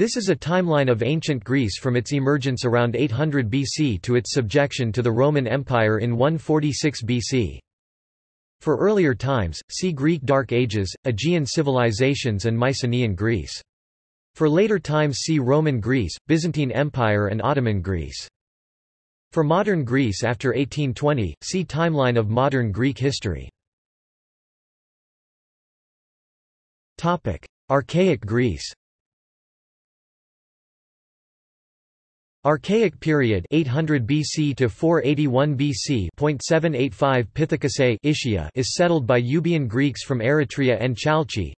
This is a timeline of ancient Greece from its emergence around 800 BC to its subjection to the Roman Empire in 146 BC. For earlier times, see Greek Dark Ages, Aegean civilizations and Mycenaean Greece. For later times see Roman Greece, Byzantine Empire and Ottoman Greece. For modern Greece after 1820, see Timeline of modern Greek history. Archaic Greece Archaic period 800 BC to 481 BC .785 Pithecusae Ischia is settled by Euboean Greeks from Eretria and Chalchi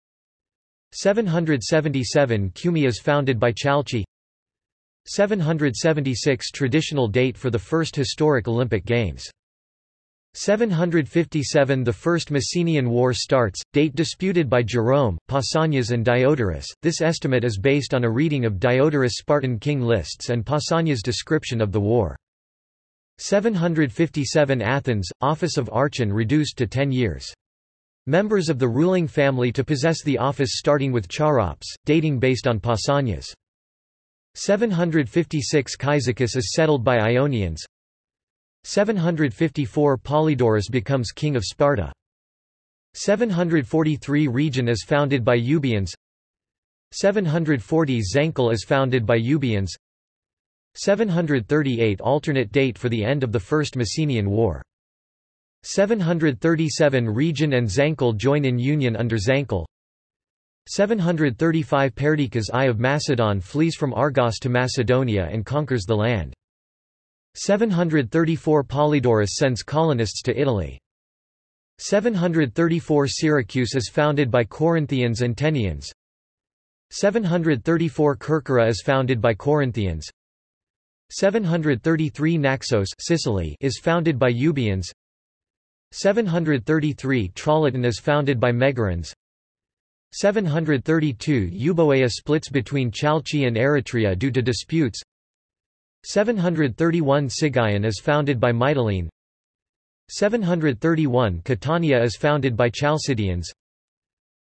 777 Cumae is founded by Chalchi 776 Traditional date for the first historic Olympic Games 757 The First Messenian War starts, date disputed by Jerome, Pausanias and Diodorus. This estimate is based on a reading of Diodorus' Spartan king lists and Pausanias' description of the war. 757 Athens, office of archon reduced to 10 years. Members of the ruling family to possess the office starting with Charops, dating based on Pausanias. 756 Cyzicus is settled by Ionians, 754 Polydorus becomes king of Sparta. 743 Rhegion is founded by Euboeans 740 Zancle is founded by Euboeans 738 alternate date for the end of the First Messenian War. 737 Rhegion and Zancle join in union under Zancle 735 Perdiccas I of Macedon flees from Argos to Macedonia and conquers the land 734 Polydorus sends colonists to Italy. 734 Syracuse is founded by Corinthians and Tenians. 734 Kerkyra is founded by Corinthians. 733 Naxos Sicily is founded by Euboeans. 733 Tralliton is founded by Megarans. 732 Euboea splits between Chalchi and Eretria due to disputes. 731 Sigion is founded by Mytilene. 731 Catania is founded by Chalcidians.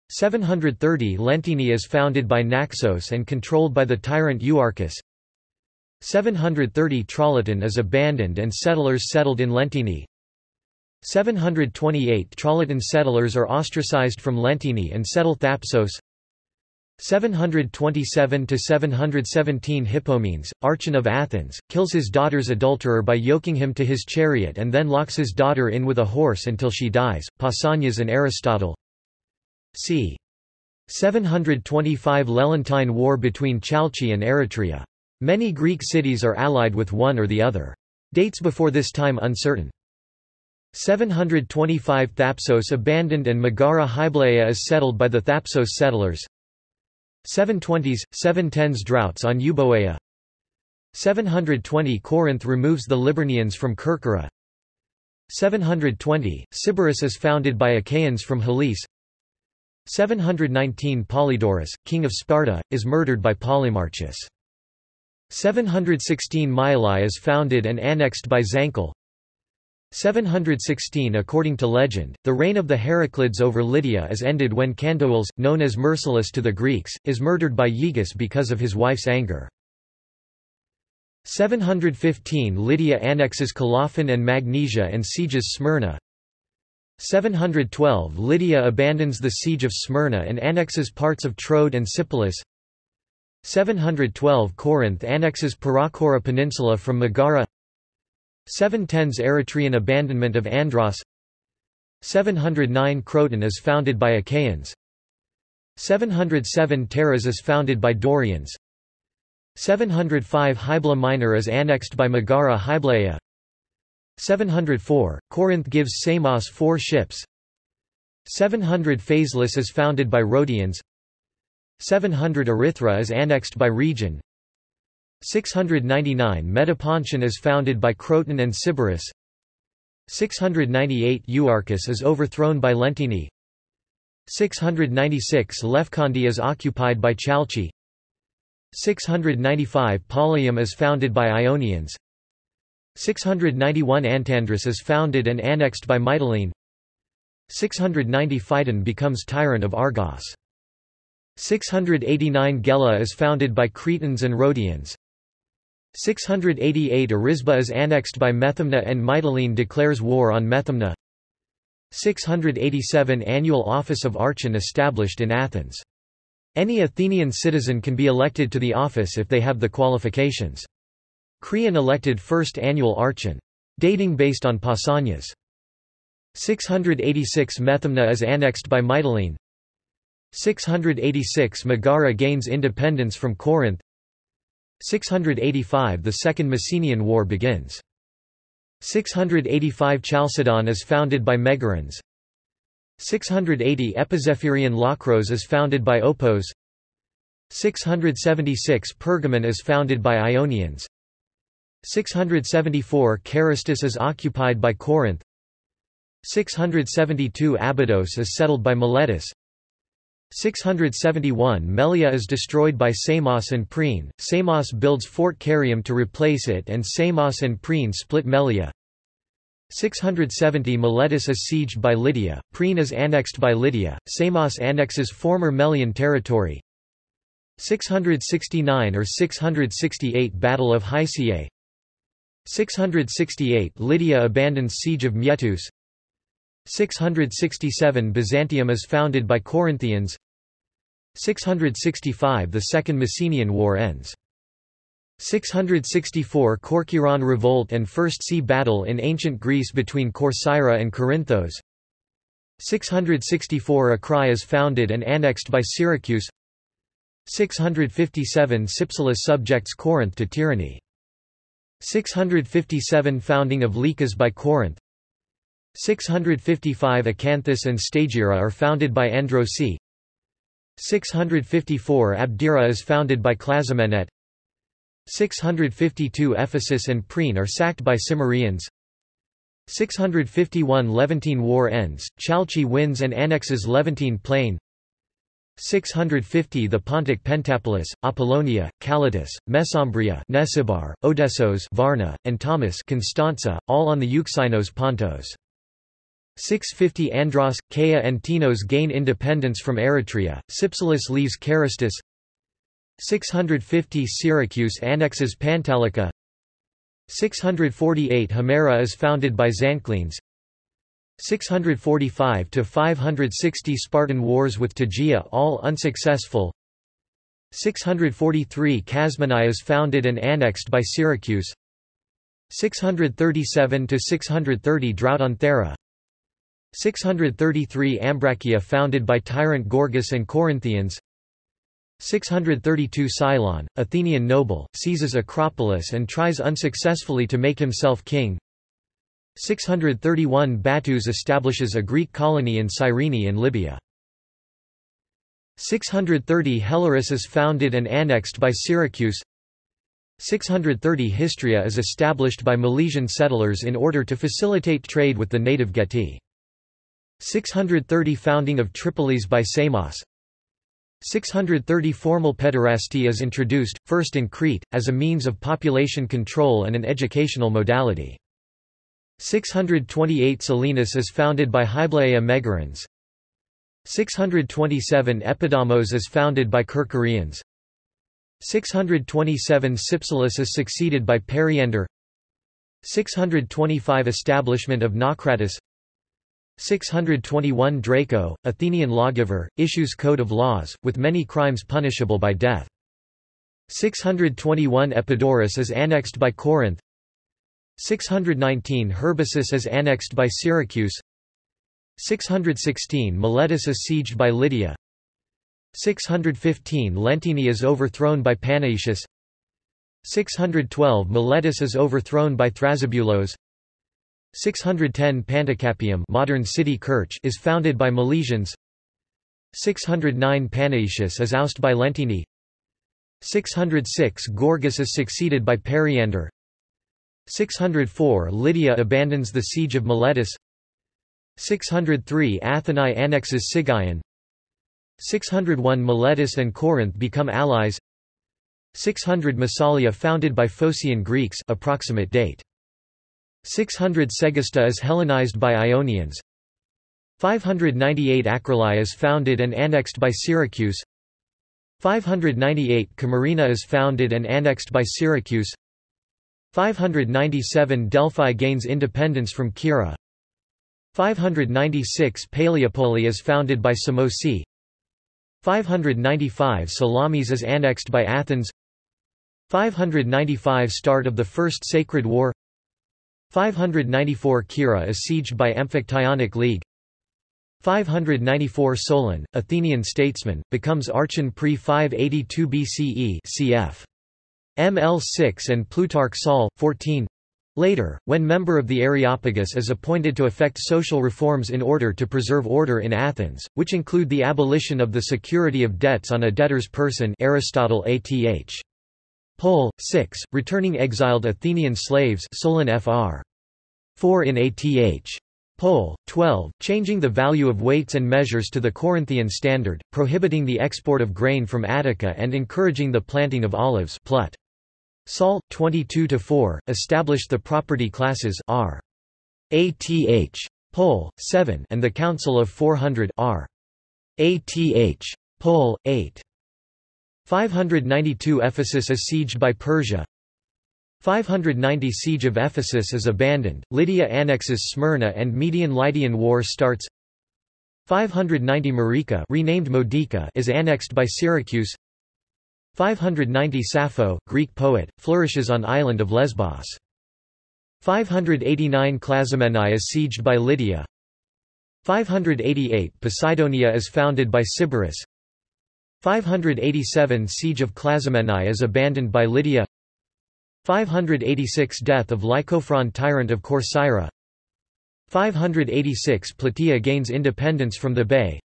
730 Lentini is founded by Naxos and controlled by the tyrant Euarchus. 730 Tralliton is abandoned and settlers settled in Lentini. 728 Tralliton settlers are ostracized from Lentini and settle Thapsos 727 to 717 Hippomenes, Archon of Athens, kills his daughter's adulterer by yoking him to his chariot and then locks his daughter in with a horse until she dies. Pausanias and Aristotle. c. 725 Lelantine War between Chalchi and Eretria. Many Greek cities are allied with one or the other. Dates before this time uncertain. 725 Thapsos abandoned and Megara Hyblaea is settled by the Thapsos settlers. 720s, 710s droughts on Euboea. 720 Corinth removes the Liburnians from Kerkyra 720, Sybaris is founded by Achaeans from Helice. 719 Polydorus, king of Sparta, is murdered by Polymarchus. 716 Mylae is founded and annexed by Zancle 716 According to legend, the reign of the Heraclids over Lydia is ended when Candaules, known as Myrsilus to the Greeks, is murdered by Aegus because of his wife's anger. 715 Lydia annexes Colophon and Magnesia and sieges Smyrna. 712 Lydia abandons the siege of Smyrna and annexes parts of Troad and Sipylus 712 Corinth annexes Parachora Peninsula from Megara 710s Eretrian abandonment of Andros. 709 Croton is founded by Achaeans. 707 Taras is founded by Dorians. 705 Hybla Minor is annexed by Megara Hyblaea. 704, Corinth gives Samos four ships. 700 Phaselis is founded by Rhodians. 700 Erythra is annexed by Rhegion 699 Metapontion is founded by Croton and Sybaris. 698 Euarchus is overthrown by Lentini. 696 Lefkandi is occupied by Chalchi 695 Polium is founded by Ionians. 691 Antandrus is founded and annexed by Mytilene. 690 Pheidon becomes tyrant of Argos. 689 Gela is founded by Cretans and Rhodians. 688 Arisba is annexed by Methymna and Mytilene declares war on Methymna. 687 Annual office of Archon established in Athens. Any Athenian citizen can be elected to the office if they have the qualifications. Creon elected first annual Archon. Dating based on Pausanias. 686 Methymna is annexed by Mytilene. 686 Megara gains independence from Corinth. 685 The Second Messenian War begins. 685 Chalcedon is founded by Megarans. 680 Epizephyrian Lokros is founded by Opos. 676 Pergamon is founded by Ionians. 674 Carystus is occupied by Corinth. 672 Abydos is settled by Miletus. 671 Melia is destroyed by Samos and Priene, Samos builds Fort Carium to replace it and Samos and Priene split Melia. 670 Miletus is sieged by Lydia, Priene is annexed by Lydia, Samos annexes former Melian territory. 669 or 668 Battle of Hysiae 668 Lydia abandons siege of Miletus 667 Byzantium is founded by Corinthians 665 The Second Messenian War ends. 664 Corcyraean revolt and First Sea battle in ancient Greece between Corcyra and Corinthos. 664 Acrae is founded and annexed by Syracuse. 657 Cypselus subjects Corinth to tyranny. 657 Founding of Lycas by Corinth. 655 Acanthus and Stagira are founded by Androsi 654 Abdera is founded by Clazomenae 652 Ephesus and Priene are sacked by Cimmerians. 651 Lelantine War ends, Chalchi wins and annexes Lelantine plain. 650 The Pontic Pentapolis, Apollonia, Calatus, Mesembria Nesibar, Odessos Varna, and Tomis Constanza, all on the Euxinos Pontos. 650 Andros, Caia and Tinos gain independence from Eretria, Cypselus leaves Carystus 650 Syracuse annexes Pantalica 648 Himera is founded by Zanclenes 645 to 560 Spartan wars with Tegea all unsuccessful. 643 Kasmonai is founded and annexed by Syracuse. 637 to 630 Drought on Thera 633 Ambracia founded by tyrant Gorgas and Corinthians. 632 Cylon, Athenian noble, seizes Acropolis and tries unsuccessfully to make himself king. 631 Battus establishes a Greek colony in Cyrene in Libya. 630 Helleris is founded and annexed by Syracuse. 630 Histria is established by Milesian settlers in order to facilitate trade with the native Geti. 630 Founding of Tripolis by Samos. 630 Formal pederasty is introduced, first in Crete, as a means of population control and an educational modality. 628 Selinus is founded by Hyblaea Megarans 627 Epidamos is founded by Kerkyrians 627 Cypselus is succeeded by Periander. 625 Establishment of Naucratis 621 Draco, Athenian lawgiver, issues code of laws, with many crimes punishable by death. 621 Epidaurus is annexed by Corinth. 619 Herbacis is annexed by Syracuse. 616 Miletus is sieged by Lydia. 615 Lentini is overthrown by Panaetius 612 Miletus is overthrown by Thrasybulos 610 Panticapaeum modern city Kerch is founded by Milesians. 609 Panaetius is ousted by Lentini. 606 Gorgas is succeeded by Periander. 604 Lydia abandons the siege of Miletus. 603 Athenae annexes Sigion 601 Miletus and Corinth become allies. 600 Massalia founded by Phocian Greeks approximate date 600 Segesta is Hellenized by Ionians. 598 Acroleia is founded and annexed by Syracuse. 598 Camarina is founded and annexed by Syracuse. 597 Delphi gains independence from Kira. 596 Paleopoli is founded by Samosi 595 Salamis is annexed by Athens. 595 Start of the First Sacred War 594 Kira is sieged by Amphictyonic League 594 Solon, Athenian statesman, becomes Archon pre 582 BCE cf. ML6 and Plutarch Sol, 14 Later, when member of the Areopagus is appointed to effect social reforms in order to preserve order in Athens, which include the abolition of the security of debts on a debtor's person Aristotle ATH. Pol. 6, returning exiled Athenian slaves Solon Fr. 4 in ATH. Pol. 12, changing the value of weights and measures to the Corinthian standard, prohibiting the export of grain from Attica and encouraging the planting of olives Plut. Sol. 22-4, established the property classes R. ATH. Pol. 7 and the Council of 400 R. ATH. Pol. 8. 592 Ephesus is sieged by Persia 590 Siege of Ephesus is abandoned, Lydia annexes Smyrna and Median-Lydian War starts 590 Marica renamed Modica is annexed by Syracuse 590 Sappho, Greek poet, flourishes on island of Lesbos. 589 Clazomenae is sieged by Lydia. 588 Poseidonia is founded by Sybaris. 587 Siege of Clazomenae is abandoned by Lydia. 586 Death of Lycophron tyrant of Corcyra. 586 Plataea gains independence from the Bay.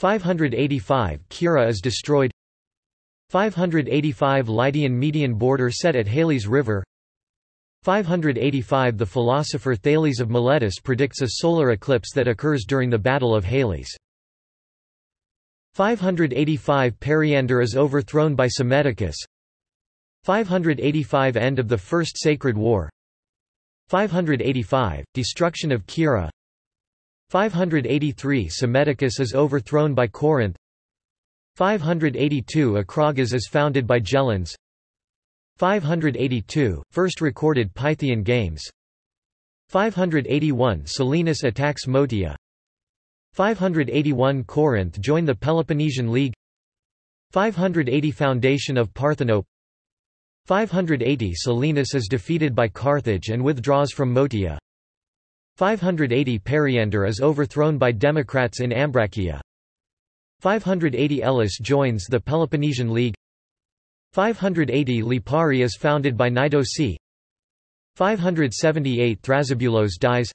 585 Kira is destroyed. 585 Lydian-Median border set at Halys River 585 The philosopher Thales of Miletus predicts a solar eclipse that occurs during the Battle of Halys. 585 Periander is overthrown by Psammetichus. 585 End of the First Sacred War. 585 Destruction of Kira. 583 Psammetichus is overthrown by Corinth. 582 Acragas is founded by Gelans. 582, first recorded Pythian games. 581 Selinus attacks Motia 581 Corinth join the Peloponnesian League. 580 Foundation of Parthenope. 580 Selinus is defeated by Carthage and withdraws from Motia. 580 Periander is overthrown by Democrats in Ambracia 580 Elis joins the Peloponnesian League. 580 Lipari is founded by Nidosi 578 Thrasybulos dies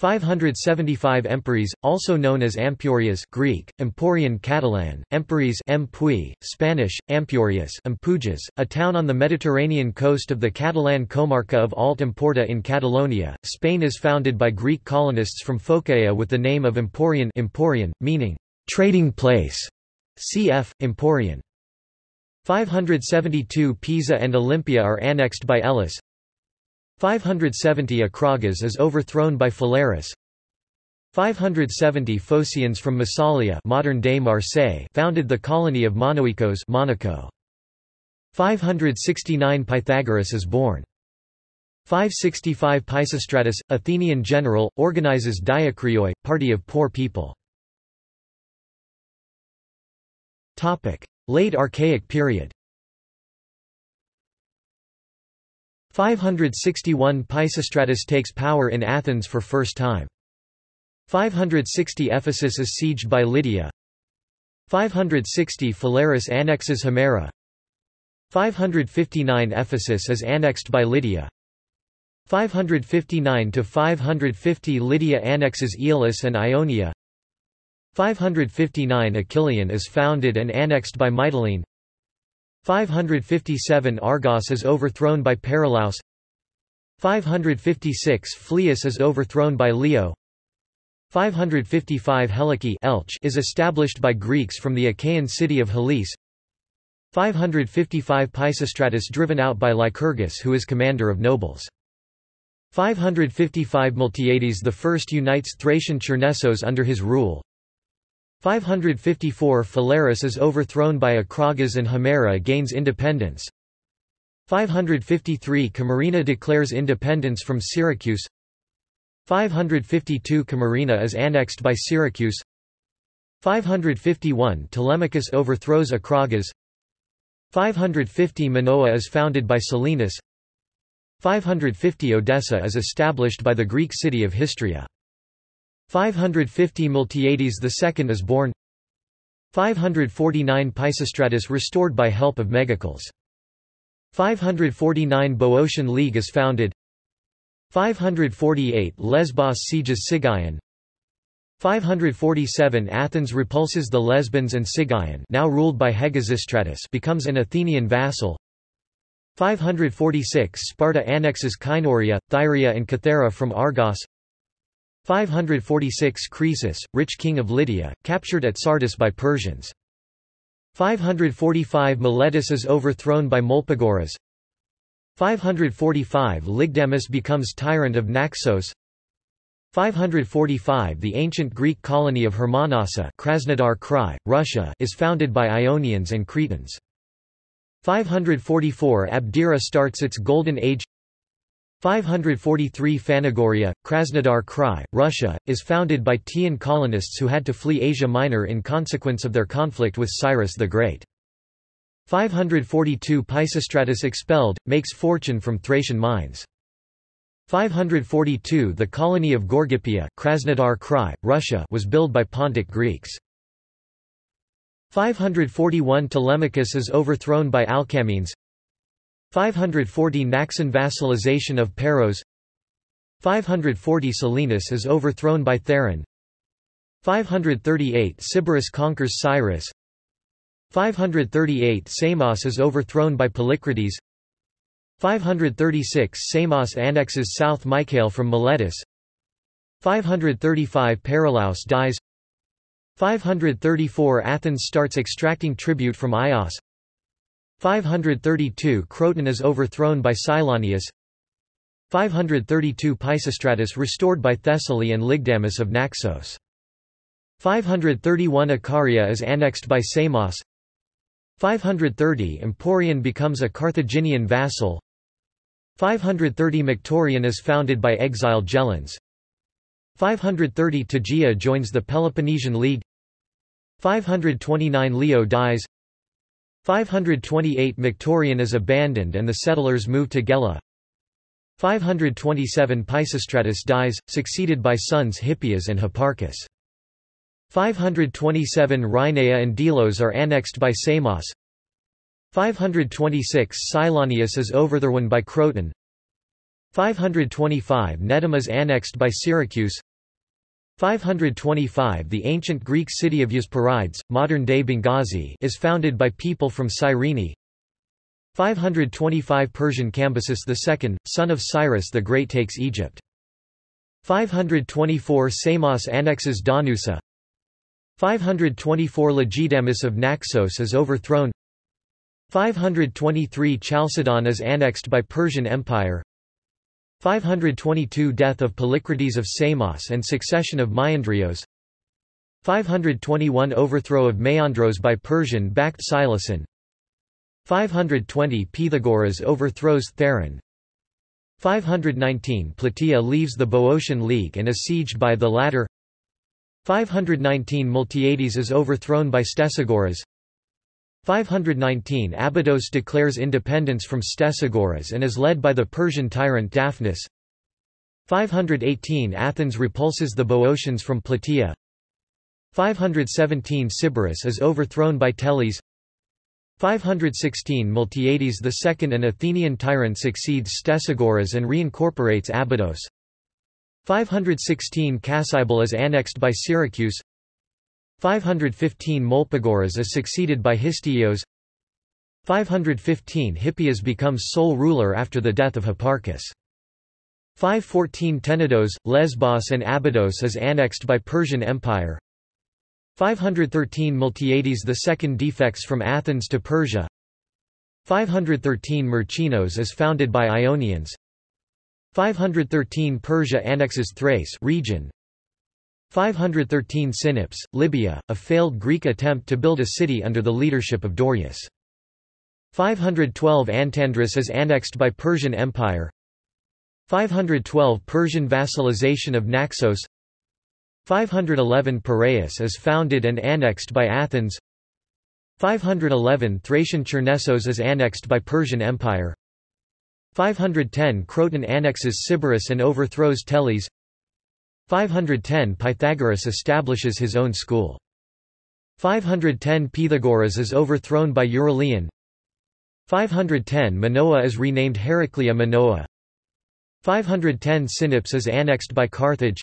575 Emperies, also known as Ampurias Greek, Emporian Catalan, Emperies Empui, Spanish, Ampurias Empujas, a town on the Mediterranean coast of the Catalan comarca of Alt Empordà in Catalonia, Spain is founded by Greek colonists from Phocaea with the name of Emporian Emporian, meaning Trading place. Cf. Emporian. 572 Pisa and Olympia are annexed by Elis. 570 Acragas is overthrown by Phalaris. 570 Phocians from Massalia modern-day Marseille founded the colony of Monoikos Monaco. 569 Pythagoras is born. 565 Pisistratus, Athenian general, organizes Diakrioi, party of poor people. Late Archaic period 561 Pisistratus takes power in Athens for first time. 560 Ephesus is sieged by Lydia. 560 Phalaris annexes Himera. 559 Ephesus is annexed by Lydia. 559 to 550 Lydia annexes Aeolis and Ionia. 559 Achillean is founded and annexed by Mytilene 557 Argos is overthrown by Paralaus 556 Phlius is overthrown by Leo. 555 Helike Elch is established by Greeks from the Achaean city of Helice. 555 Pisistratus driven out by Lycurgus who is commander of nobles. 555 Miltiades I unites Thracian Chernessos under his rule 554 Phalaris is overthrown by Akragas and Himera gains independence. 553 Camarina declares independence from Syracuse. 552 Camarina is annexed by Syracuse. 551 Telemachus overthrows Akragas 550 Minoa is founded by Selinus 550 Odessa is established by the Greek city of Histria 550 Miltiades II is born. 549 Pisistratus restored by help of Megacles. 549 Boeotian League is founded. 548 Lesbos sieges Sigion 547 Athens repulses the Lesbians and Sigion now ruled by Hegesistratus becomes an Athenian vassal. 546 Sparta annexes Kynoria, Thyrea and Kythera from Argos 546 Croesus, rich king of Lydia, captured at Sardis by Persians. 545 Miletus is overthrown by Molpagoras. 545 Lygdamis becomes tyrant of Naxos. 545 The ancient Greek colony of Hermonassa Krasnodar Krai, Russia is founded by Ionians and Cretans. 544 Abdera starts its Golden Age 543 Phanagoria, Krasnodar Krai, Russia, is founded by Tian colonists who had to flee Asia Minor in consequence of their conflict with Cyrus the Great. 542 Pisistratus expelled, makes fortune from Thracian mines. 542 The colony of Gorgippia Krasnodar Krai, Russia was built by Pontic Greeks. 541 Telemachus is overthrown by Alcamenes 540 Naxan vassalization of Paros 540 Selinus is overthrown by Theron. 538 Sybaris conquers Cyrus. 538 Samos is overthrown by Polycrates. 536 Samos annexes South Mycale from Miletus. 535 Paralaus dies. 534 Athens starts extracting tribute from Ios 532 Croton is overthrown by Cylonius 532 Pisistratus restored by Thessaly and Lygdamis of Naxos. 531 Acaria is annexed by Samos. 530 Emporion becomes a Carthaginian vassal. 530 Mictorian is founded by exiled Gelans 530 Tegea joins the Peloponnesian League. 529 Leo dies 528 Mictorian is abandoned and the settlers move to Gela. 527 Pisistratus dies, succeeded by sons Hippias and Hipparchus. 527 Rhinaea and Delos are annexed by Samos. 526 Cylonius is overthrown by Croton. 525 Netum is annexed by Syracuse 525 The ancient Greek city of Eusporides, modern-day Benghazi is founded by people from Cyrene. 525 Persian Cambyses II, son of Cyrus the Great takes Egypt. 524 Samos annexes Danusa. 524 Lygdamis of Naxos is overthrown. 523 Chalcedon is annexed by Persian Empire 522 Death of Polycrates of Samos and succession of Maiandrios 521 Overthrow of Meandros by Persian-backed Syloson 520 Pythagoras overthrows Theron. 519 Plataea leaves the Boeotian League and is sieged by the latter. 519 Miltiades is overthrown by Stesigoras 519 Abydos declares independence from Stesigoras and is led by the Persian tyrant Daphnis. 518 Athens repulses the Boeotians from Plataea. 517 Sybaris is overthrown by Teles. 516 Miltiades II an Athenian tyrant succeeds Stesigoras and reincorporates Abydos. 516 Cassible is annexed by Syracuse 515 Molpagoras is succeeded by Histiaeus 515 Hippias becomes sole ruler after the death of Hipparchus. 514 Tenedos, Lesbos and Abydos is annexed by Persian Empire. 513 Miltiades II defects from Athens to Persia. 513 Murcinos is founded by Ionians. 513 Persia annexes Thrace region 513 Sinops, Libya, a failed Greek attempt to build a city under the leadership of Dorius. 512 Antandrus is annexed by Persian Empire. 512 Persian vassalization of Naxos. 511 Piraeus is founded and annexed by Athens. 511 Thracian Chernessos is annexed by Persian Empire. 510 Croton annexes Sybaris and overthrows Teles 510 Pythagoras establishes his own school. 510 Pythagoras is overthrown by Euryleon 510 Minoa is renamed Heraclea Minoa. 510 Sinops is annexed by Carthage.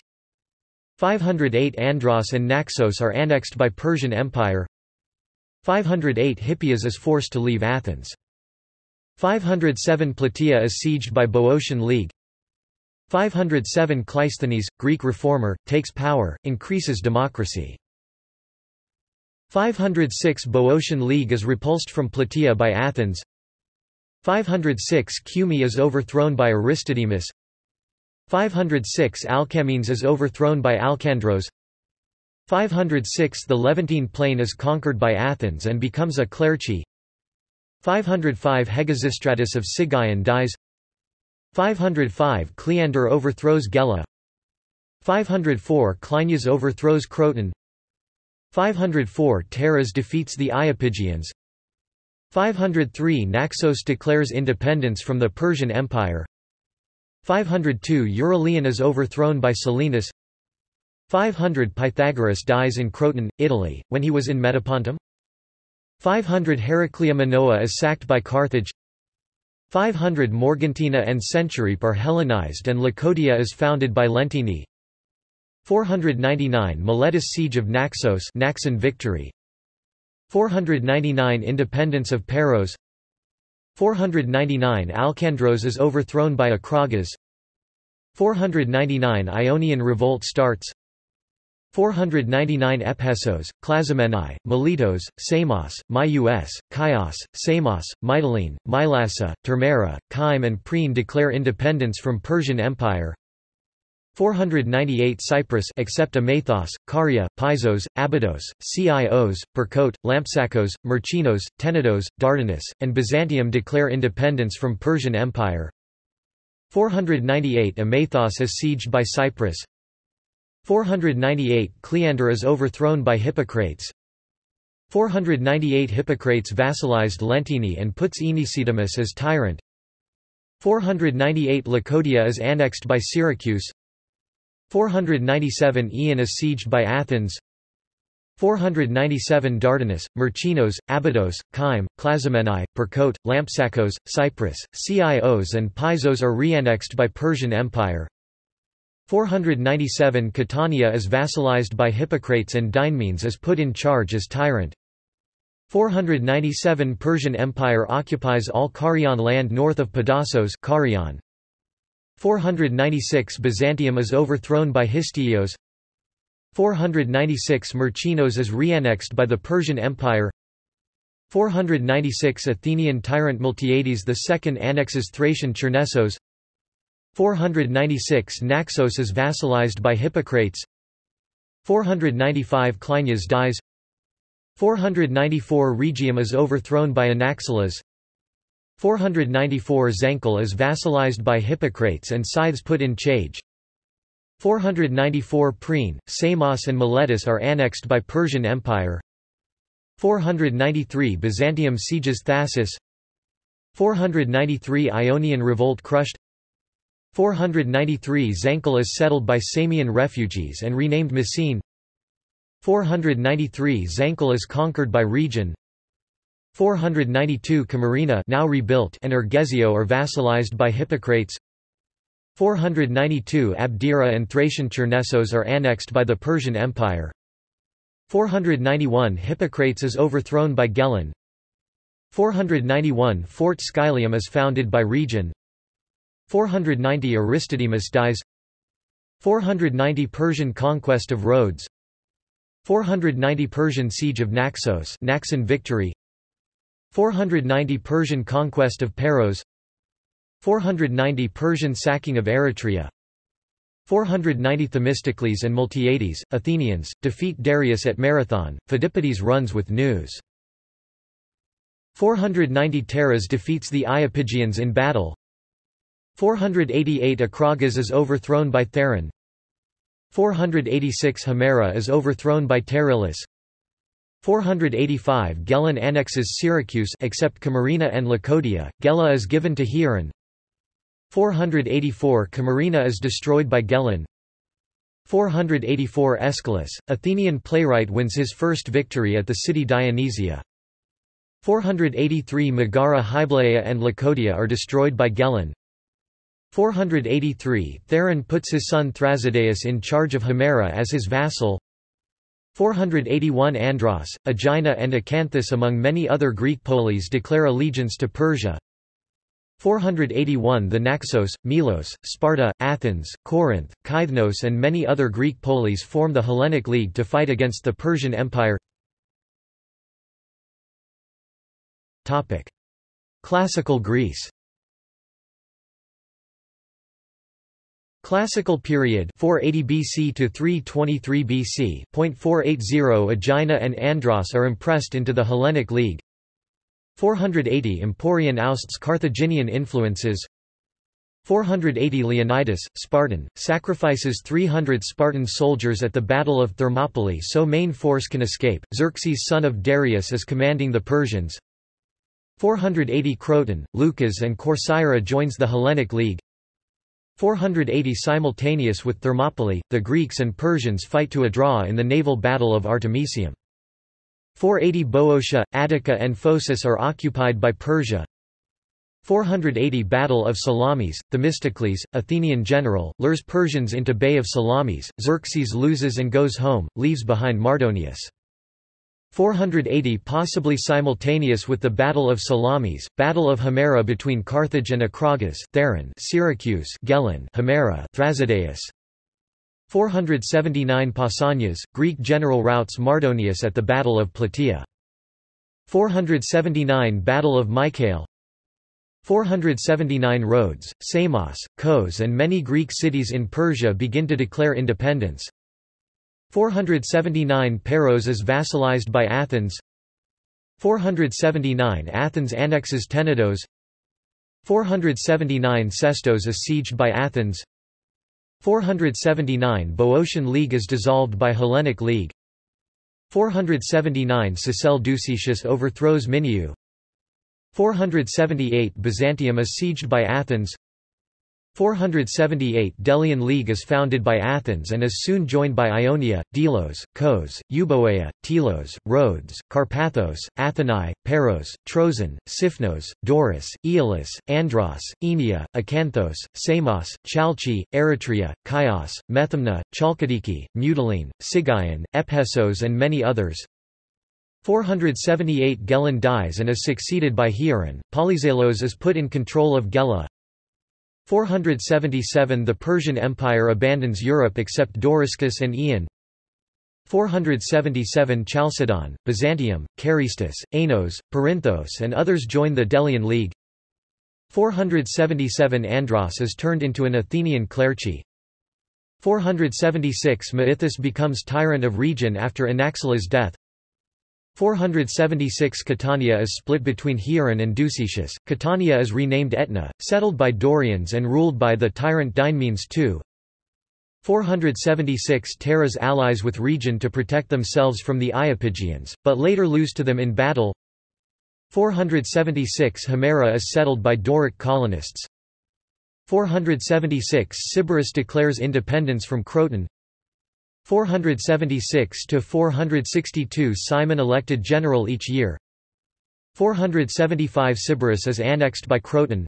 508 Andros and Naxos are annexed by Persian Empire. 508 Hippias is forced to leave Athens. 507 Plataea is sieged by Boeotian League 507 Cleisthenes, Greek reformer, takes power, increases democracy. 506 Boeotian League is repulsed from Plataea by Athens. 506 Cumae is overthrown by Aristodemus 506 Alcamenes is overthrown by Alcandros. 506 The Lelantine plain is conquered by Athens and becomes a cleruchy. 505 Hegesistratus of Sigion dies 505 Cleander overthrows Gela. 504 Cleinias overthrows Croton. 504 Taras defeats the Iapygians. 503 Naxos declares independence from the Persian Empire. 502 Euryleon is overthrown by Selinus 500 Pythagoras dies in Croton, Italy, when he was in Metapontum. 500 Heraclea Minoa is sacked by Carthage 500 Morgantina and Centurype are Hellenized and Lacodia is founded by Lentini. 499 Miletus siege of Naxos Naxan victory. 499 Independence of Paros. 499 Alcandros is overthrown by Acragas. 499 Ionian revolt starts 499 Ephesos, Clazomenae, Miletos, Samos, Myus, Chios, Samos, Mytilene, Mylassa, Termera, Kyme and Priene declare independence from Persian Empire. 498 Cyprus except Amathos, Caria, Paisos, Abydos, Cios, Percote, Lampsacos, Merchinos, Tenedos, Dardanus, and Byzantium declare independence from Persian Empire. 498 Amathos is sieged by Cyprus 498 Cleander is overthrown by Hippocrates 498 Hippocrates vassalized Lentini and puts Aenesidemus as tyrant. 498 Lacodia is annexed by Syracuse. 497 Ion is sieged by Athens. 497 Dardanus, Merchinos, Abydos, Kyme, Clazomenae, Percote, Lampsacos, Cyprus, Cios and Paisos are reannexed by Persian Empire 497 Catania is vassalized by Hippocrates and Deimenes is put in charge as tyrant. 497 Persian Empire occupies all Carian land north of Padassos Carian. 496 Byzantium is overthrown by Histiaeus. 496 Merchinos is reannexed by the Persian Empire. 496 Athenian tyrant Miltiades II annexes Thracian Chernessos 496 Naxos is vassalized by Hippocrates. 495 Cleinias dies. 494 Rhegium is overthrown by Anaxilas. 494 Zancle is vassalized by Hippocrates and Scythes put in charge. 494 Priene, Samos and Miletus are annexed by Persian Empire. 493 Byzantium sieges Thasus 493 Ionian revolt crushed 493 Zancle is settled by Samian refugees and renamed Messene. 493 Zancle is conquered by Rhegion 492 Camarina now rebuilt and Ergesio are vassalized by Hippocrates. 492 Abdera and Thracian Chernessos are annexed by the Persian Empire. 491 Hippocrates is overthrown by Gelon 491 Fort Scylium is founded by Rhegion 490 Aristodemus dies. 490 Persian conquest of Rhodes. 490 Persian siege of Naxos Naxan victory. 490 Persian conquest of Paros 490 Persian sacking of Eretria 490 Themistocles and Miltiades, Athenians, defeat Darius at Marathon, Phidippides runs with news. 490 Taras defeats the Iapygians in battle 488 Acragas is overthrown by Theron. 486 Himera is overthrown by Pterilus 485 Gelon annexes Syracuse except Camarina and Lacodia, Gela is given to Hieron. 484 Camarina is destroyed by Gelon 484 Aeschylus, Athenian playwright wins his first victory at the city Dionysia. 483 Megara Hyblaea and Lacodia are destroyed by Gelon 483 Theron puts his son Thrasydeus in charge of Himera as his vassal. 481 Andros, Aegina and Acanthus among many other Greek polis declare allegiance to Persia. 481 The Naxos, Melos, Sparta, Athens, Corinth, Kythnos and many other Greek polis form the Hellenic League to fight against the Persian Empire. Classical Greece Classical period 480 BC to 323 BC. 480 Aegina and Andros are impressed into the Hellenic League 480 Emporion ousts Carthaginian influences 480 Leonidas, Spartan, sacrifices 300 Spartan soldiers at the Battle of Thermopylae so main force can escape. Xerxes son of Darius is commanding the Persians 480 Croton, Lucas and Corcyra joins the Hellenic League 480 Simultaneous with Thermopylae, the Greeks and Persians fight to a draw in the naval battle of Artemisium. 480 Boeotia, Attica and Phocis are occupied by Persia. 480 Battle of Salamis, Themistocles, Athenian general, lures Persians into Bay of Salamis, Xerxes loses and goes home, leaves behind Mardonius. 480 possibly simultaneous with the Battle of Salamis, Battle of Himera between Carthage and Acragas Theron, Syracuse Gelon, Himera Thrasydeus, 479 Pausanias, Greek general routs Mardonius at the Battle of Plataea. 479 Battle of Mycale 479 Rhodes, Samos, Kos and many Greek cities in Persia begin to declare independence. 479 Paros is vassalized by Athens. 479 Athens annexes Tenedos. 479 Sestos is sieged by Athens. 479 Boeotian League is dissolved by Hellenic League. 479 Cecile overthrows Miniu. 478 Byzantium is sieged by Athens 478 Delian League is founded by Athens and is soon joined by Ionia, Delos, Kos, Euboea, Telos, Rhodes, Carpathos, Athenae, Paros, Troezen, Siphnos, Doris, Aeolus, Andros, Enia, Acanthos, Samos, Chalchi, Eretria, Chios, Methymna, Chalkidiki, Mytilene, Sigion, Ephesos and many others. 478 Gelon dies and is succeeded by Hieron. Polyzalos is put in control of Gela, 477 The Persian Empire abandons Europe except Doriscus and Ian. 477 Chalcedon, Byzantium, Carystus, Anos, Perinthos and others join the Delian League. 477 Andros is turned into an Athenian cleruchy. 476 Maithus becomes tyrant of Rhegion after Anaxila's death 476 Catania is split between Hieron and Deucetius. Catania is renamed Etna, settled by Dorians and ruled by the tyrant Diomedes II. 476 Taras allies with Rhegion to protect themselves from the Iapygians, but later lose to them in battle. 476 Himera is settled by Doric colonists. 476 Sybaris declares independence from Croton. 476 to 462 Cimon elected general each year. 475 Sybaris is annexed by Croton.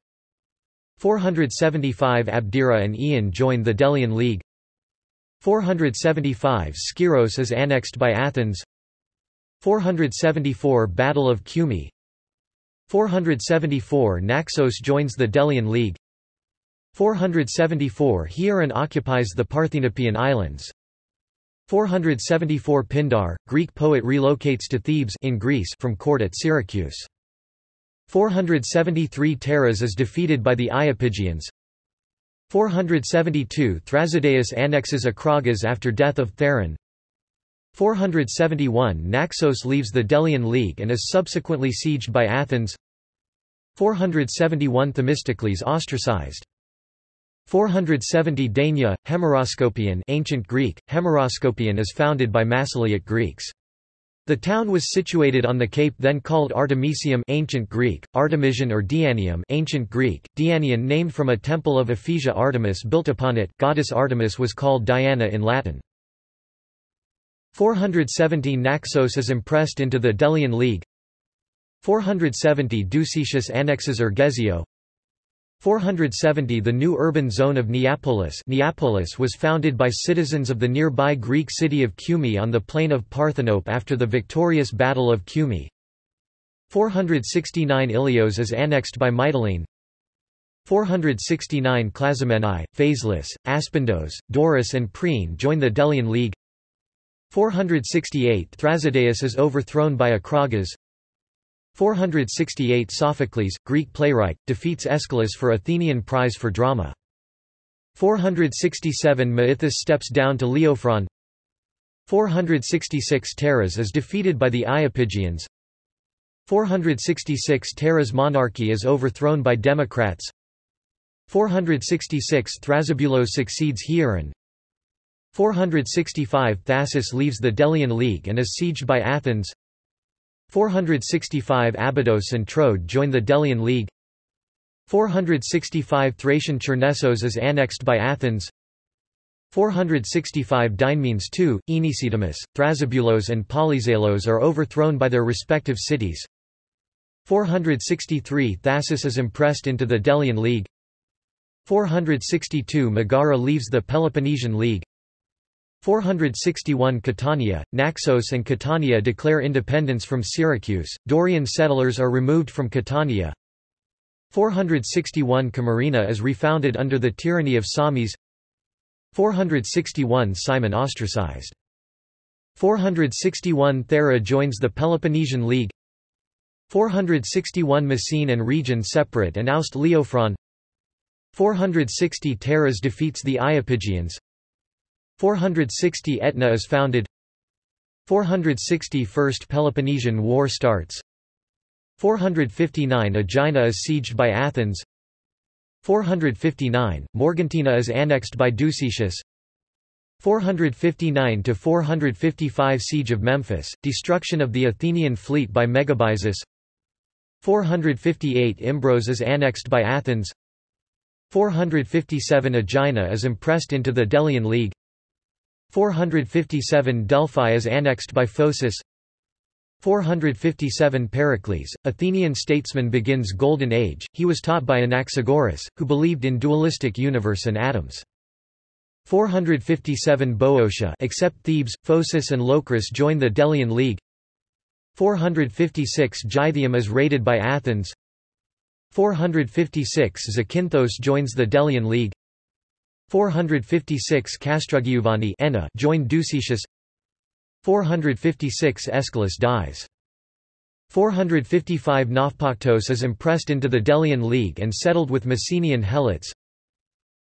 475 Abdera and Ian join the Delian League. 475 Skyros is annexed by Athens. 474 Battle of Cumae 474 Naxos joins the Delian League. 474 Hieron occupies the Parthenopaean Islands 474 Pindar, Greek poet relocates to Thebes in Greece from court at Syracuse. 473 Taras is defeated by the Iapygians. 472 Thrasydeus annexes Acragas after death of Theron 471 Naxos leaves the Delian League and is subsequently sieged by Athens 471 Themistocles ostracized 470 Dania, Hemeroscopion ancient Greek, Hemeroscopion is founded by Massiliot Greeks. The town was situated on the cape then called Artemisium ancient Greek, Artemision or Dianium ancient Greek, Dianion named from a temple of Ephesia Artemis built upon it, goddess Artemis was called Diana in Latin. 470 Naxos is impressed into the Delian League. 470 Ducetius annexes Ergesio 470 The new urban zone of Neapolis Neapolis was founded by citizens of the nearby Greek city of Cumae on the plain of Parthenope after the victorious Battle of Cumae. 469 Ilios is annexed by Mytilene. 469 Clazomenae, Phaselis, Aspendos, Doris and Priene join the Delian League. 468 Thrasydeus is overthrown by Akragas 468 Sophocles, Greek playwright, defeats Aeschylus for Athenian prize for drama. 467 Maithus steps down to Leophron 466 Taras is defeated by the Iapygians. 466 Taras' monarchy is overthrown by Democrats. 466 Thrasybulos succeeds Hieron. 465 Thasus leaves the Delian League and is sieged by Athens 465 Abydos and Trode join the Delian League. 465 Thracian Chernessos is annexed by Athens. 465 Dynemenes II, Enesidamus, Thrasybulos and Polyzalos are overthrown by their respective cities. 463 Thasus is impressed into the Delian League. 462 Megara leaves the Peloponnesian League 461 Catania, Naxos and Catania declare independence from Syracuse, Dorian settlers are removed from Catania. 461 Camarina is refounded under the tyranny of Samis. 461 Cimon ostracized. 461 Thera joins the Peloponnesian League. 461 Messene and region separate and oust Leophron 460 Taras defeats the Iapygians 460 Etna is founded. 460 First Peloponnesian War starts. 459 Aegina is sieged by Athens. 459 Morgantina is annexed by Ducetius 459–455 Siege of Memphis, destruction of the Athenian fleet by Megabyzus. 458 Imbros is annexed by Athens. 457 Aegina is impressed into the Delian League 457 Delphi is annexed by Phocis. 457 Pericles, Athenian statesman begins Golden Age, he was taught by Anaxagoras, who believed in dualistic universe and atoms. 457 Boeotia except Thebes, Phocis and Locris join the Delian League. 456 Gythium is raided by Athens. 456 Zakynthos joins the Delian League 456 Castrogiovanni Enna joined Ducetius 456 Aeschylus dies. 455 Nafpaktos is impressed into the Delian League and settled with Messenian Helots.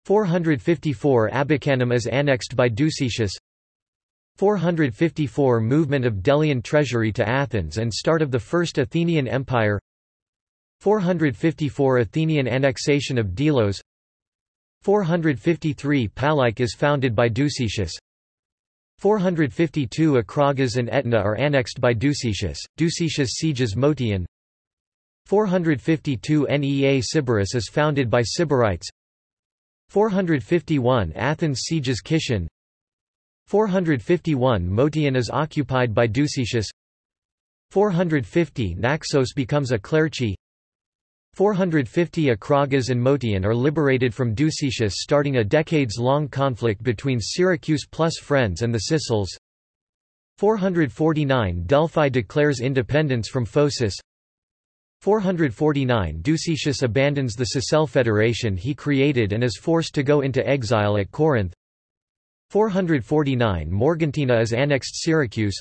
454 Abacanum is annexed by Ducetius 454 Movement of Delian treasury to Athens and start of the First Athenian Empire. 454 Athenian annexation of Delos 453 Palike is founded by Ducetius 452 Akragas and Etna are annexed by Ducetius, Ducetius sieges Motian. 452 Nea Sybaris is founded by Sybarites. 451 Athens sieges Kition 451 Motian is occupied by Ducetius 450 Naxos becomes a cleruchy 450 Akragas and Motian are liberated from Ducetius starting a decades-long conflict between Syracuse plus friends and the Sicels. 449 Delphi declares independence from Phocis. 449 Ducetius abandons the Sicel Federation he created and is forced to go into exile at Corinth. 449 Morgantina is annexed Syracuse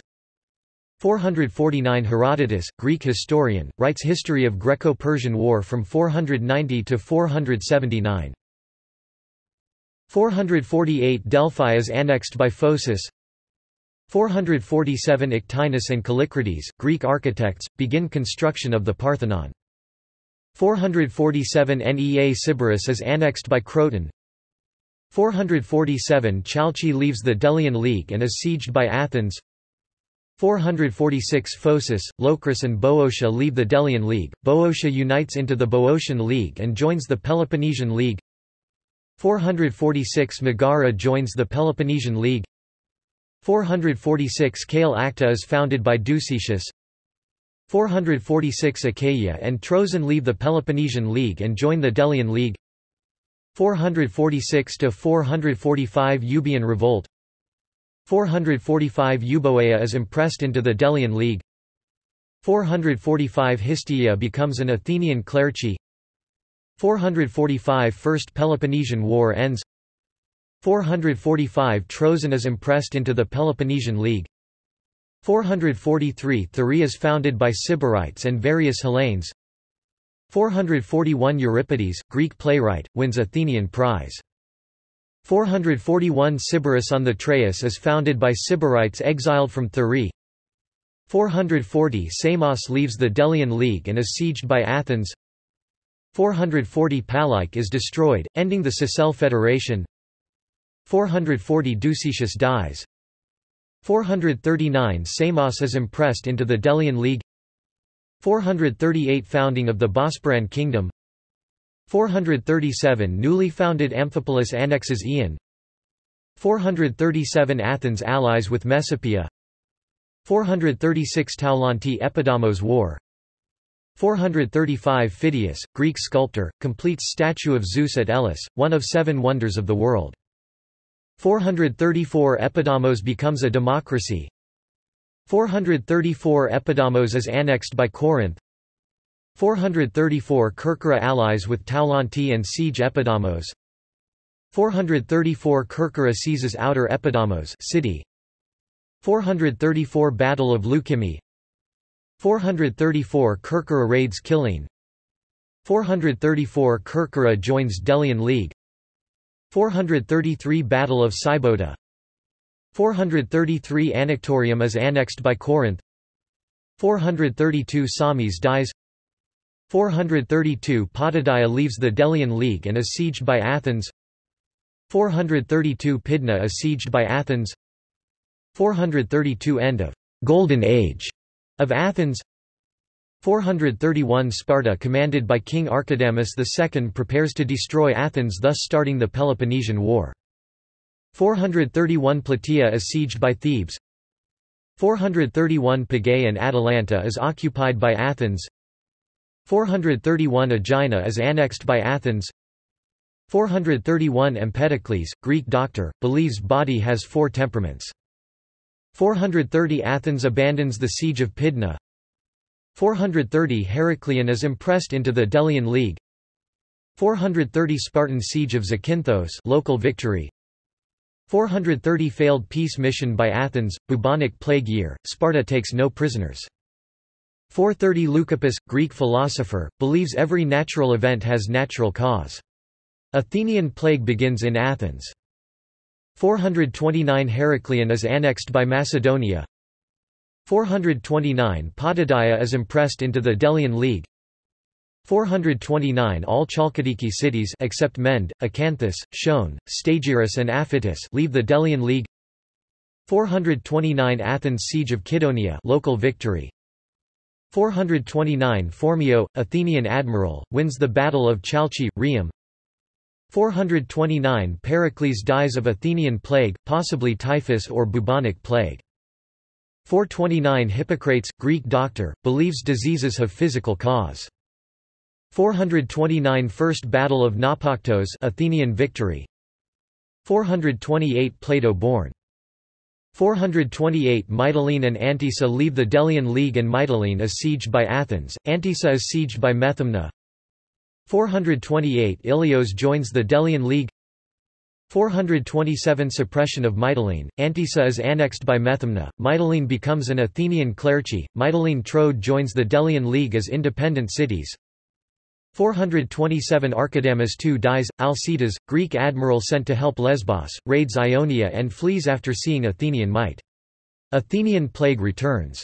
449 Herodotus, Greek historian, writes history of Greco-Persian War from 490 to 479. 448 Delphi is annexed by Phocis 447 Ictinus and Callicrates, Greek architects, begin construction of the Parthenon. 447 Nea Sybaris is annexed by Croton 447 Chalchi leaves the Delian League and is sieged by Athens 446 Phocis, Locris and Boeotia leave the Delian League, Boeotia unites into the Boeotian League and joins the Peloponnesian League. 446 Megara joins the Peloponnesian League. 446 Kale Acta is founded by Ducetius 446 Achaia and Troezen leave the Peloponnesian League and join the Delian League. 446 to 445 Euboean Revolt 445 Euboea is impressed into the Delian League. 445 Histiaea becomes an Athenian cleruchy. 445 First Peloponnesian War ends. 445 Troezen is impressed into the Peloponnesian League. 443 Thurii is founded by Sybarites and various Hellenes. 441 Euripides, Greek playwright, wins Athenian prize 441 Sybaris on the Traeus is founded by Sybarites exiled from Thurii 440 Samos leaves the Delian League and is sieged by Athens. 440 Palike is destroyed, ending the Sicel Federation. 440 Ducetius dies. 439 Samos is impressed into the Delian League. 438 Founding of the Bosporan Kingdom 437 Newly founded Amphipolis annexes Ian 437 Athens allies with Messapia 436 Taulanti Epidamos War. 435 Phidias, Greek sculptor, completes statue of Zeus at Elis, one of seven wonders of the world. 434 Epidamos becomes a democracy. 434 Epidamos is annexed by Corinth 434 Kerkyra allies with Taulanti and siege Epidamos. 434 Kerkyra seizes outer Epidamos city. 434 Battle of Leukimi 434 Kerkyra raids Kyllene 434 Kerkyra joins Delian League. 433 Battle of Sybota 433 Anactorium is annexed by Corinth. 432 Samis dies 432 Potidaea leaves the Delian League and is sieged by Athens. 432 Pydna is sieged by Athens. 432 End of Golden Age of Athens. 431 Sparta commanded by King Archidamus II prepares to destroy Athens thus starting the Peloponnesian War. 431 Plataea is sieged by Thebes. 431 Pegae and Atalanta is occupied by Athens 431 Aegina is annexed by Athens. 431 Empedocles, Greek doctor, believes body has four temperaments. 430 Athens abandons the siege of Pydna. 430 Heracleon is impressed into the Delian League. 430 Spartan siege of Zakynthos local victory. 430 failed peace mission by Athens bubonic plague year Sparta takes no prisoners 430 Leucippus Greek philosopher believes every natural event has natural cause. Athenian plague begins in Athens. 429 Heracleon is annexed by Macedonia. 429 Potidaea is impressed into the Delian League. 429 All Chalkidiki cities except Mende, Acanthus, Shone, Stagirus and Aphytis leave the Delian League. 429 Athens siege of Kydonia local victory 429 Phormio, Athenian admiral, wins the Battle of Chalchi, Rhium 429 Pericles dies of Athenian plague, possibly typhus or bubonic plague 429 Hippocrates, Greek doctor, believes diseases have physical cause. 429 First Battle of Naupactos Athenian victory. 428 Plato born. 428 Mytilene and Antissa leave the Delian League and Mytilene is sieged by Athens, Antissa is sieged by Methymna. 428 Ilios joins the Delian League. 427 Suppression of Mytilene, Antissa is annexed by Methymna, Mytilene becomes an Athenian cleruchy, Mytilene Trode joins the Delian League as independent cities 427 Archidamus II dies, Alcetas, Greek admiral sent to help Lesbos, raids Ionia and flees after seeing Athenian might. Athenian plague returns.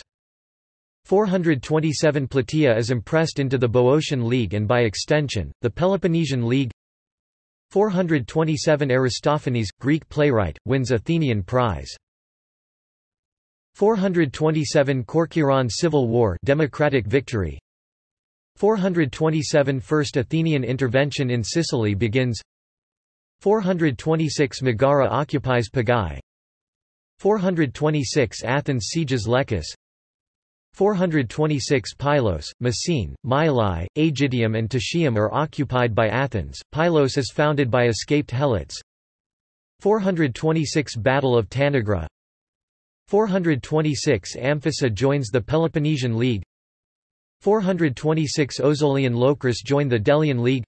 427 Plataea is impressed into the Boeotian League and by extension, the Peloponnesian League 427 Aristophanes, Greek playwright, wins Athenian prize. 427 Corcyraean Civil War democratic victory 427 First Athenian intervention in Sicily begins. 426 Megara occupies Pegae 426 Athens sieges Leches 426 Pylos, Messene, Mylae, Aegidium and Tashium are occupied by Athens, Pylos is founded by escaped Helots. 426 Battle of Tanagra. 426 Amphissa joins the Peloponnesian League 426 Ozolian Locris join the Delian League.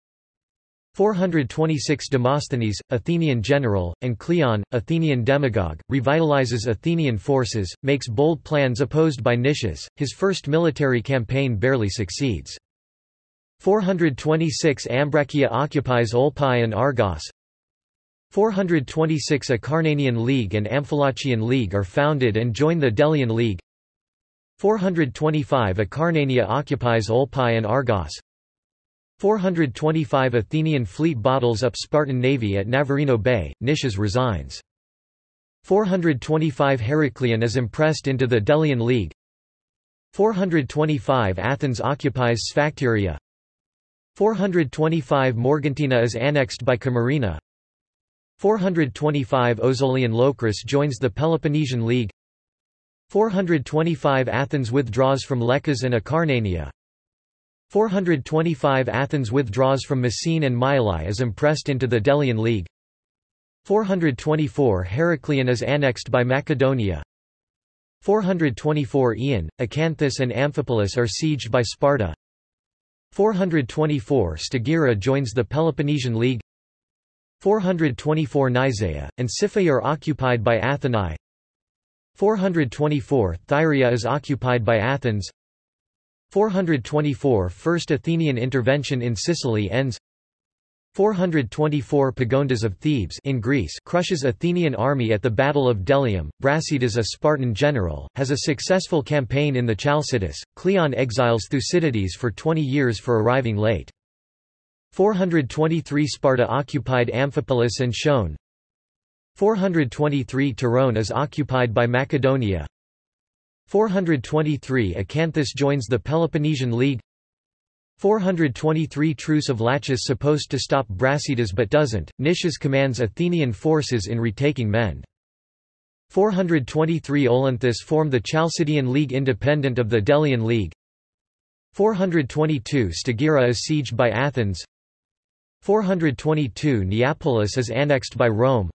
426 Demosthenes, Athenian general, and Cleon, Athenian demagogue, revitalizes Athenian forces, makes bold plans opposed by Nicias, his first military campaign barely succeeds. 426 Ambracia occupies Olpae and Argos. 426 Acarnanian League and Amphilochian League are founded and join the Delian League 425 Acarnania occupies Olpae and Argos. 425 Athenian fleet bottles up Spartan navy at Navarino Bay, Nicias resigns. 425 Heracleon is impressed into the Delian League. 425 Athens occupies Sphacteria. 425 Morgantina is annexed by Camarina. 425 Ozolian Locris joins the Peloponnesian League 425 Athens withdraws from Leches and Acarnania. 425 Athens withdraws from Messene and Mylae is impressed into the Delian League. 424 Heracleon is annexed by Macedonia. 424 Ian, Acanthus and Amphipolis are sieged by Sparta. 424 Stagira joins the Peloponnesian League. 424 Nisaea, and Siphae are occupied by Athenae 424 Thyrea is occupied by Athens. 424 First Athenian intervention in Sicily ends. 424 Pagondas of Thebes in Greece crushes Athenian army at the Battle of Delium, Brasidas a Spartan general, has a successful campaign in the Chalcidice, Cleon exiles Thucydides for 20 years for arriving late. 423 Sparta occupied Amphipolis and Shoan 423 Tyrone is occupied by Macedonia. 423 Acanthus joins the Peloponnesian League. 423 Truce of Laches supposed to stop Brasidas but doesn't, Nicias commands Athenian forces in retaking Mende. 423 Olynthus form the Chalcidian League independent of the Delian League. 422 Stagira is sieged by Athens. 422 Neapolis is annexed by Rome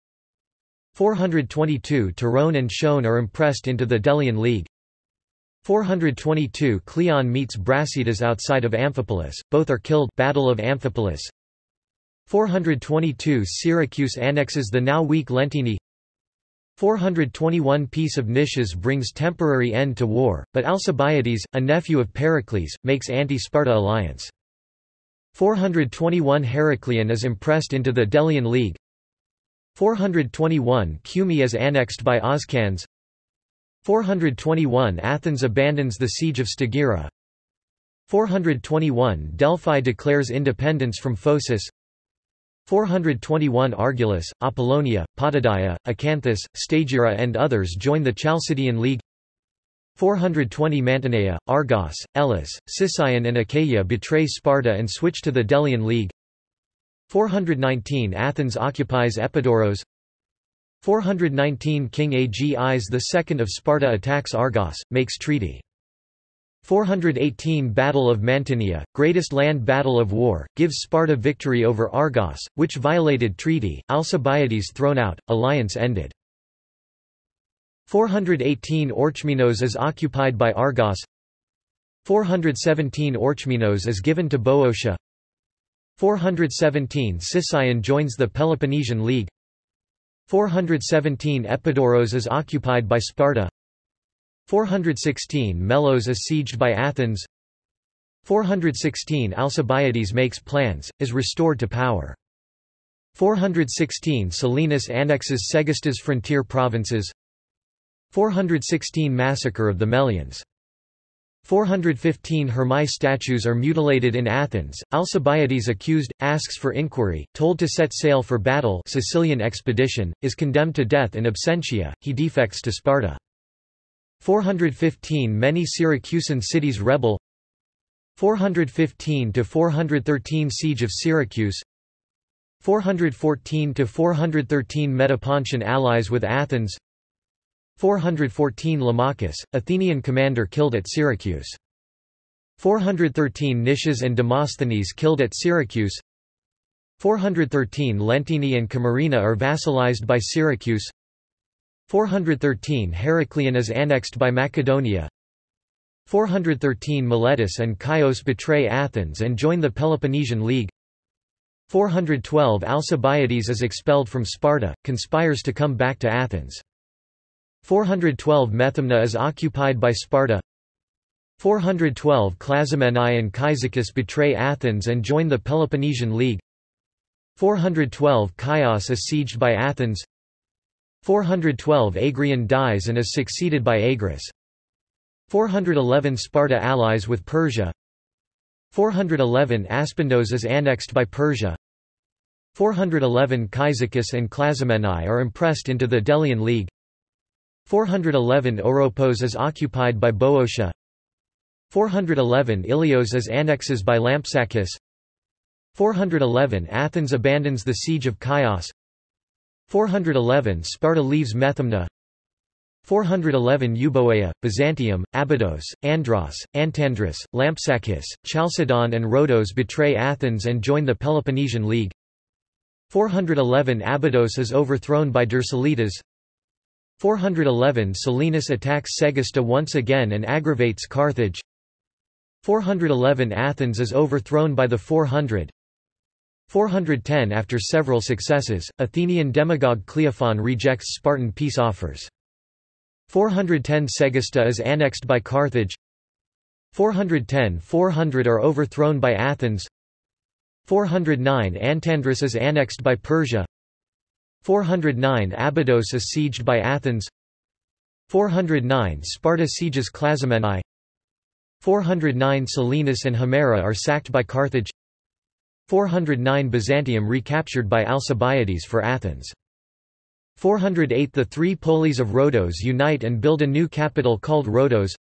422 Tyrone and Shone are impressed into the Delian League. 422 Cleon meets Brasidas outside of Amphipolis, both are killed. Battle of Amphipolis. 422 Syracuse annexes the now weak Lentini. 421 Peace of Nicias brings temporary end to war, but Alcibiades, a nephew of Pericles, makes anti-Sparta alliance. 421 Heracleon is impressed into the Delian League 421 Cumae is annexed by Oscans 421 Athens abandons the siege of Stagira. 421 Delphi declares independence from Phocis. 421 Argilus, Apollonia, Potidaea, Acanthus, Stagira and others join the Chalcidian League. 420 Mantinea, Argos, Elis, Sicyon and Achaia betray Sparta and switch to the Delian League 419 Athens occupies Epidaurus 419 King Agis II of Sparta attacks Argos, makes treaty. 418 Battle of Mantinea, greatest land battle of war, gives Sparta victory over Argos, which violated treaty, Alcibiades thrown out, alliance ended. 418 Orchmenos is occupied by Argos 417 Orchmenos is given to Boeotia 417 Sicyon joins the Peloponnesian League. 417 Epidaurus is occupied by Sparta. 416 Melos is sieged by Athens. 416 Alcibiades makes plans, is restored to power. 416 Selinus annexes Segestes frontier provinces. 416 Massacre of the Melians 415 Hermae statues are mutilated in Athens, Alcibiades accused, asks for inquiry, told to set sail for battle Sicilian expedition, is condemned to death in absentia, he defects to Sparta. 415 Many Syracusan cities rebel. 415–413 Siege of Syracuse. 414–413 Metapontian allies with Athens 414 Lamachus, Athenian commander killed at Syracuse. 413 Nicias and Demosthenes killed at Syracuse. 413 Lentini and Camarina are vassalized by Syracuse. 413 Heracleon is annexed by Macedonia. 413 Miletus and Chios betray Athens and join the Peloponnesian League. 412 Alcibiades is expelled from Sparta, conspires to come back to Athens 412 Methymna is occupied by Sparta. 412 Clazomenae and Cyzicus betray Athens and join the Peloponnesian League. 412 Chios is sieged by Athens. 412 Agrian dies and is succeeded by Agris. 411 Sparta allies with Persia. 411 Aspendos is annexed by Persia. 411 Cyzicus and Clazomenae are impressed into the Delian League 411 Oropos is occupied by Boeotia. 411 Ilios is annexes by Lampsacus. 411 Athens abandons the siege of Chios. 411 Sparta leaves Methymna 411 Euboea, Byzantium, Abydos, Andros, Antandrus, Lampsacus, Chalcedon and Rhodos betray Athens and join the Peloponnesian League. 411 Abydos is overthrown by Dercyllidas 411 Selinus attacks Segesta once again and aggravates Carthage. 411 Athens is overthrown by the 400 410 After several successes, Athenian demagogue Cleophon rejects Spartan peace offers. 410 Segesta is annexed by Carthage. 410 400 are overthrown by Athens. 409 Antandrus is annexed by Persia 409 Abydos is sieged by Athens. 409 Sparta sieges Clazomenae. 409 Selinus and Himera are sacked by Carthage. 409 Byzantium recaptured by Alcibiades for Athens. 408 The three polis of Rhodos unite and build a new capital called Rhodos.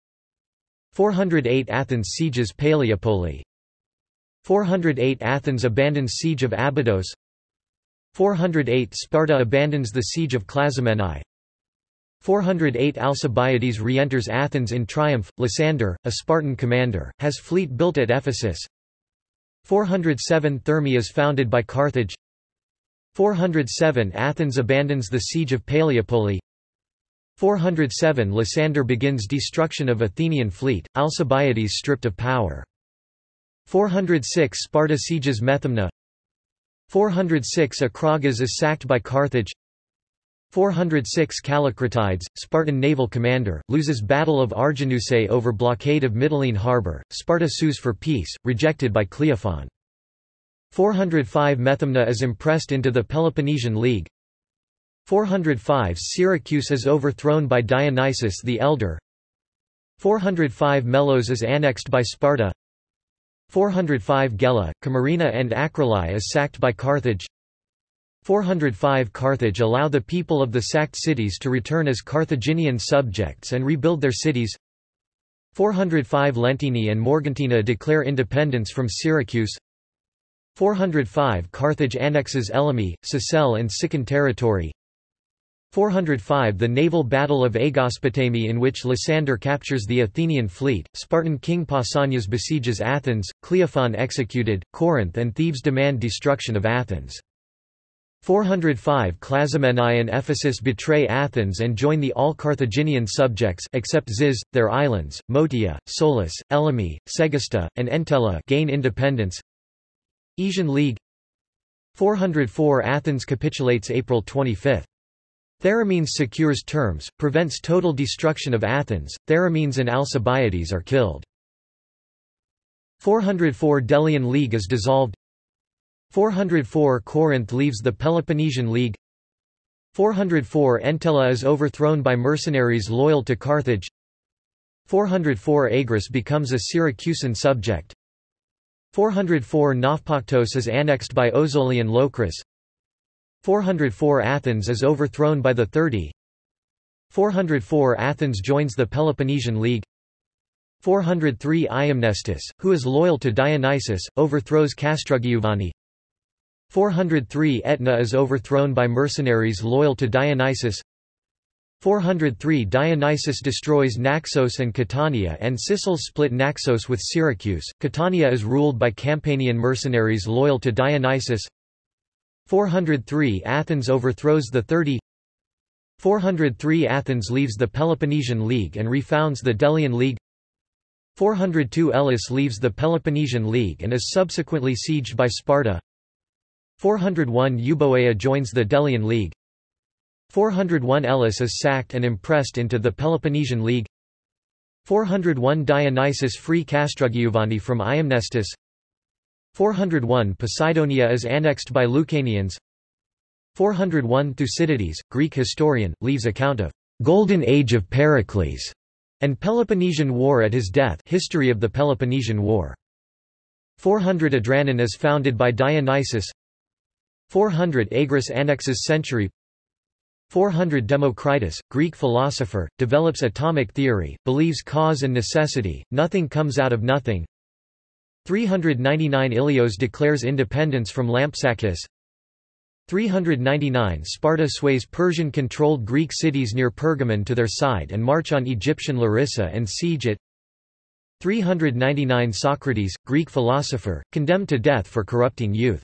408 Athens sieges Paleopoli 408 Athens abandons siege of Abydos 408 Sparta abandons the siege of Clazomenae 408 Alcibiades re-enters Athens in triumph, Lysander, a Spartan commander, has fleet built at Ephesus. 407 Thermi is founded by Carthage. 407 Athens abandons the siege of Paleopoli. 407 Lysander begins destruction of Athenian fleet, Alcibiades stripped of power. 406 Sparta sieges Methymna 406 Acragas is sacked by Carthage. 406 Callicratides, Spartan naval commander, loses Battle of Arginusae over blockade of Mytilene harbour, Sparta sues for peace, rejected by Cleophon. 405 Methymna is impressed into the Peloponnesian League. 405 Syracuse is overthrown by Dionysius the Elder. 405 Melos is annexed by Sparta 405 Gela, Camarina and Acroleia is sacked by Carthage. 405 Carthage allow the people of the sacked cities to return as Carthaginian subjects and rebuild their cities. 405 Lentini and Morgantina declare independence from Syracuse. 405 Carthage annexes Elymi, Sicel and Sican territory 405 The naval battle of Aegospotami in which Lysander captures the Athenian fleet, Spartan king Pausanias besieges Athens, Cleophon executed, Corinth and Thebes demand destruction of Athens. 405 Clazomenae and Ephesus betray Athens and join the all-Carthaginian subjects except Ziz, their islands, Motia, Solus, Elymi, Segesta, and Entella gain independence Asian League 404 Athens capitulates April 25. Theramenes secures terms, prevents total destruction of Athens, Theramenes and Alcibiades are killed. 404 Delian League is dissolved. 404 Corinth leaves the Peloponnesian League. 404 Entella is overthrown by mercenaries loyal to Carthage. 404 Agris becomes a Syracusan subject. 404 Naupactos is annexed by Ozolian Locris 404 Athens is overthrown by the 30 404 Athens joins the Peloponnesian League. 403 Iamnestus, who is loyal to Dionysus, overthrows Castrogiovanni 403 Etna is overthrown by mercenaries loyal to Dionysus. 403 Dionysus destroys Naxos and Catania and Sicels split Naxos with Syracuse. Catania is ruled by Campanian mercenaries loyal to Dionysus 403 Athens overthrows the 30 403 Athens leaves the Peloponnesian League and refounds the Delian League. 402 Elis leaves the Peloponnesian League and is subsequently sieged by Sparta. 401 Euboea joins the Delian League. 401 Elis is sacked and impressed into the Peloponnesian League. 401 Dionysus free Castrogiovanni from Iamnestus 401 Poseidonia is annexed by Lucanians. 401 Thucydides, Greek historian, leaves account of «Golden Age of Pericles» and Peloponnesian War at his death History of the Peloponnesian War. 400 Adranon is founded by Dionysus. 400 Agris annexes century. 400 Democritus, Greek philosopher, develops atomic theory, believes cause and necessity, nothing comes out of nothing 399 Ilios declares independence from Lampsacus. 399 Sparta sways Persian-controlled Greek cities near Pergamon to their side and march on Egyptian Larissa and siege it. 399 Socrates, Greek philosopher, condemned to death for corrupting youth.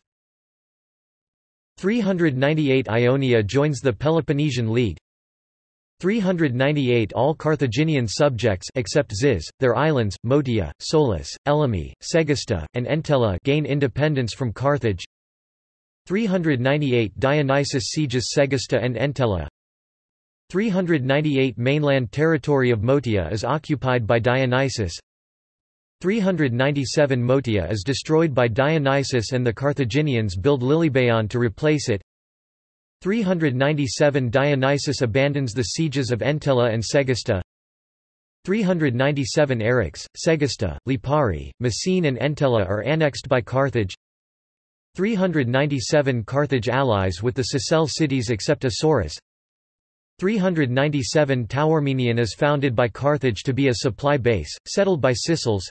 398 Ionia joins the Peloponnesian League 398 All Carthaginian subjects except Ziz, their islands, Motia, Solus, Elymi, Segesta, and Entella gain independence from Carthage. 398 Dionysus sieges Segesta and Entella 398 Mainland territory of Motia is occupied by Dionysus 397 Motia is destroyed by Dionysus and the Carthaginians build Lilybaeon to replace it 397 Dionysus abandons the sieges of Entella and Segesta. 397 Eryx, Segesta, Lipari, Messene and Entella are annexed by Carthage. 397 Carthage allies with the Sicel cities except Asorus 397 Tauromenion is founded by Carthage to be a supply base, settled by Sicels.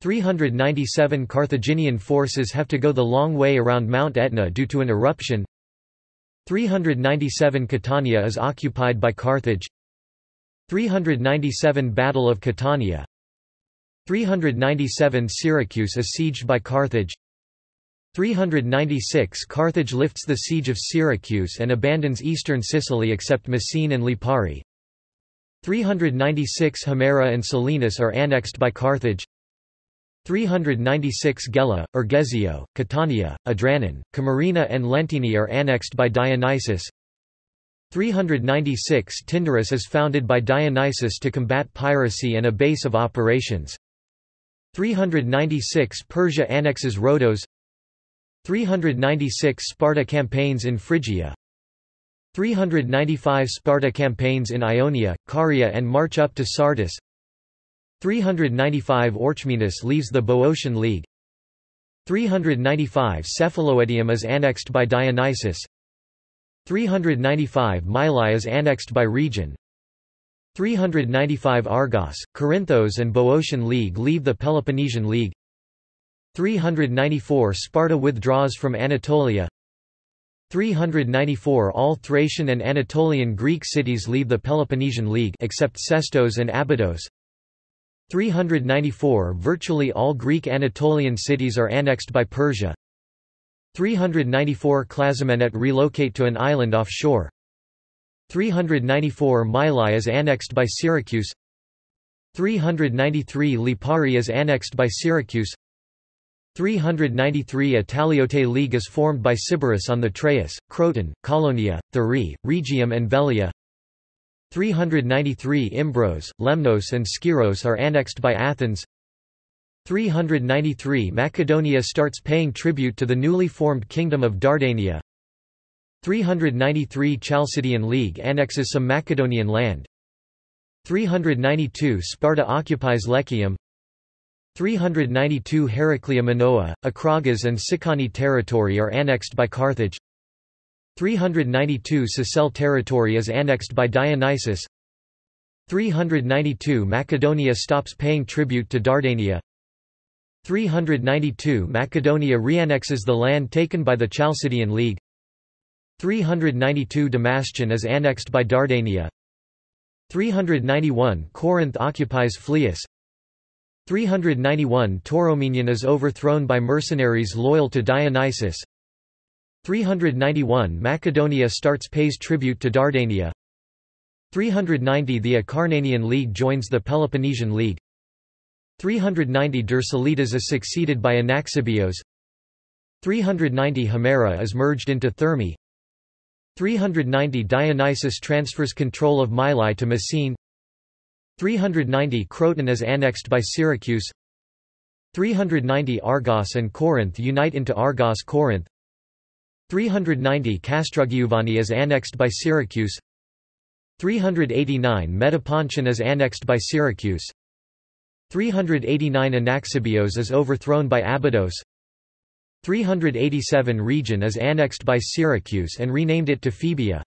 397 Carthaginian forces have to go the long way around Mount Etna due to an eruption 397 Catania is occupied by Carthage. 397 Battle of Catania. 397 Syracuse is sieged by Carthage. 396 Carthage lifts the siege of Syracuse and abandons eastern Sicily except Messene and Lipari. 396 Himera and Selinus are annexed by Carthage 396 Gela, Urgesio, Catania, Adranon, Camarina and Lentini are annexed by Dionysus. 396 Tyndarus is founded by Dionysus to combat piracy and a base of operations. 396 Persia annexes Rhodos. 396 Sparta campaigns in Phrygia. 395 Sparta campaigns in Ionia, Caria and march up to Sardis 395 Orchmenus leaves the Boeotian League. 395 Cephaloedium is annexed by Dionysus. 395 Mylae is annexed by Rhegion. 395 Argos, Corinthos and Boeotian League leave the Peloponnesian League. 394 Sparta withdraws from Anatolia. 394 All Thracian and Anatolian Greek cities leave the Peloponnesian League except Sestos and Abydos 394 Virtually all Greek Anatolian cities are annexed by Persia. 394 Clazomenae relocate to an island offshore. 394 Mylae is annexed by Syracuse. 393 Lipari is annexed by Syracuse. 393 Italiote League is formed by Sybaris on the Traeus, Croton, Colonia, Thurii, Rhegium and Velia 393 Imbros, Lemnos and Skyros are annexed by Athens. 393 Macedonia starts paying tribute to the newly formed Kingdom of Dardania. 393 Chalcidian League annexes some Macedonian land. 392 Sparta occupies Lechium. 392 Heraclea Minoa, Akragas and Sicani territory are annexed by Carthage 392 Sicel territory is annexed by Dionysus. 392 Macedonia stops paying tribute to Dardania. 392 Macedonia reannexes the land taken by the Chalcidian League. 392 Damascene is annexed by Dardania. 391 Corinth occupies Phlius. 391 Tauromenion is overthrown by mercenaries loyal to Dionysus 391 Macedonia starts pays tribute to Dardania. 390 The Acarnanian League joins the Peloponnesian League. 390 Dercyllidas is succeeded by Anaxibios. 390 Himera is merged into Thermi. 390 Dionysus transfers control of Mylae to Messene 390 Croton is annexed by Syracuse. 390 Argos and Corinth unite into Argos Corinth 390 Castrogiovanni is annexed by Syracuse. 389 Metapontion is annexed by Syracuse. 389 Anaxibios is overthrown by Abydos. 387 Rhegion is annexed by Syracuse and renamed it to Phebia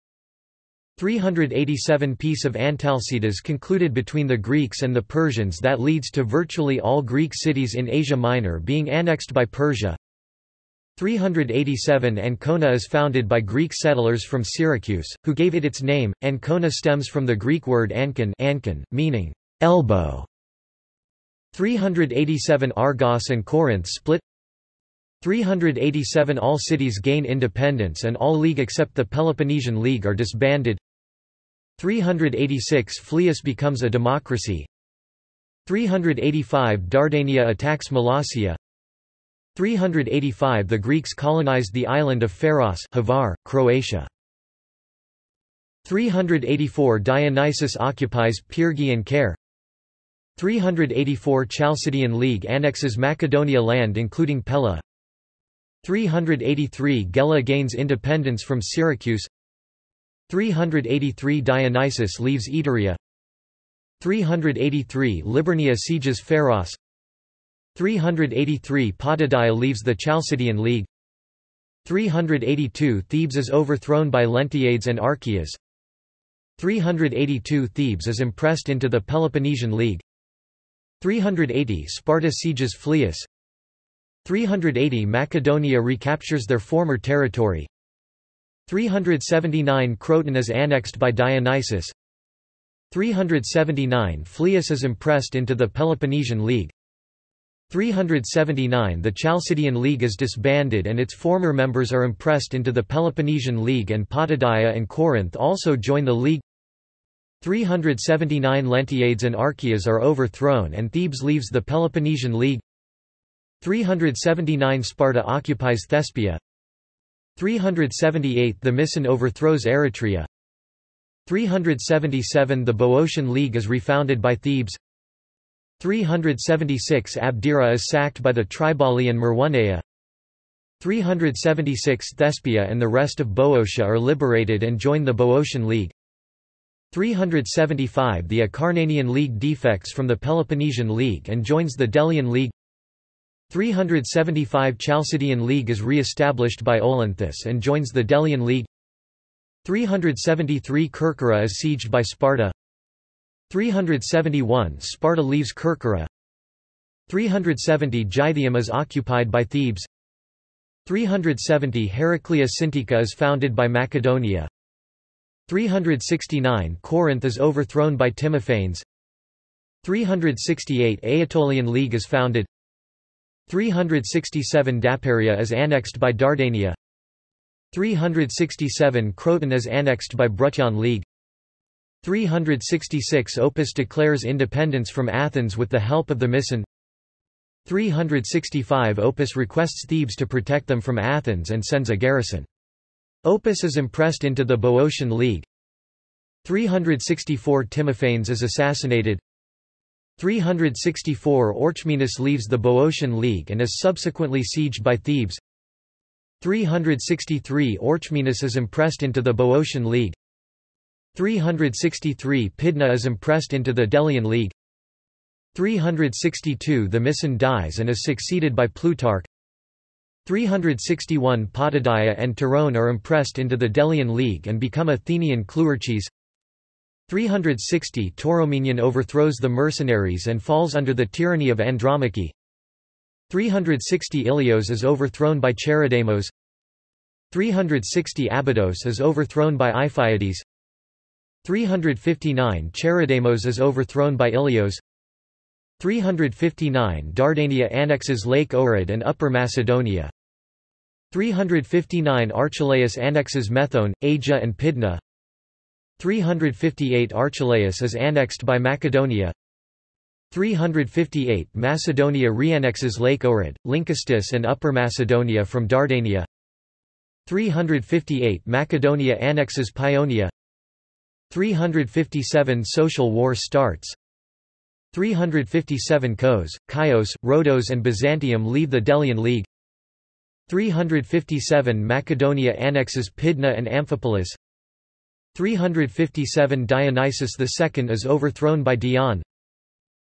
387 Peace of Antalcidas concluded between the Greeks and the Persians that leads to virtually all Greek cities in Asia Minor being annexed by Persia 387 Ancona is founded by Greek settlers from Syracuse, who gave it its name. Ancona stems from the Greek word ankon, ankon meaning elbow. 387 Argos and Corinth split 387 All cities gain independence and all league except the Peloponnesian League are disbanded 386 Phlius becomes a democracy 385 Dardania attacks Molossia 385 The Greeks colonized the island of Pharos Hvar, Croatia. 384 Dionysus occupies Pyrgi and Caere 384 Chalcidian League annexes Macedonia land including Pella. 383 Gela gains independence from Syracuse. 383 Dionysus leaves Itaria 383 Liburnia sieges Pharos 383 Potidaea leaves the Chalcidian League. 382 Thebes is overthrown by Leontiades and Archias. 382 Thebes is impressed into the Peloponnesian League. 380 Sparta sieges Phlius 380 Macedonia recaptures their former territory. 379 Croton is annexed by Dionysus. 379 Phlius is impressed into the Peloponnesian League 379 The Chalcidian League is disbanded and its former members are impressed into the Peloponnesian League and Potidaea and Corinth also join the League. 379 Leontiades and Archias are overthrown and Thebes leaves the Peloponnesian League. 379 Sparta occupies Thespia. 378 Themison overthrows Eretria. 377 The Boeotian League is refounded by Thebes 376 Abdera is sacked by the Triballi and Merwanea 376 Thespia and the rest of Boeotia are liberated and join the Boeotian League. 375 The Acarnanian League defects from the Peloponnesian League and joins the Delian League. 375 Chalcidian League is re-established by Olynthus and joins the Delian League. 373 Kerkyra is sieged by Sparta 371 Sparta leaves Kerkyra 370 Gythium is occupied by Thebes. 370 Heraclea Sintica is founded by Macedonia. 369 Corinth is overthrown by Timophanes 368 Aetolian League is founded. 367 Daparia is annexed by Dardania. 367 Croton is annexed by Bruttian League 366 Opus declares independence from Athens with the help of Themison 365 Opus requests Thebes to protect them from Athens and sends a garrison. Opus is impressed into the Boeotian League. 364 Timophanes is assassinated. 364 Orchomenus leaves the Boeotian League and is subsequently sieged by Thebes. 363 Orchomenus is impressed into the Boeotian League 363 Pydna is impressed into the Delian League. 362 Themison dies and is succeeded by Plutarch. 361 Potidaea and Tyrone are impressed into the Delian League and become Athenian Cleruchies 360 Tauromenion overthrows the mercenaries and falls under the tyranny of Andromache. 360 Ilios is overthrown by Charidamos. 360 Abydos is overthrown by Iphiades 359 Charidamos is overthrown by Ilios. 359 Dardania annexes Lake Ohrid and Upper Macedonia. 359 Archelaus annexes Methone, Asia and Pydna. 358 Archelaus is annexed by Macedonia. 358 Macedonia reannexes Lake Ohrid, Lynkestis and Upper Macedonia from Dardania. 358 Macedonia annexes Paeonia 357 Social war starts. 357 Kos, Chios, Rhodos and Byzantium leave the Delian League. 357 Macedonia annexes Pydna and Amphipolis. 357 Dionysius II is overthrown by Dion.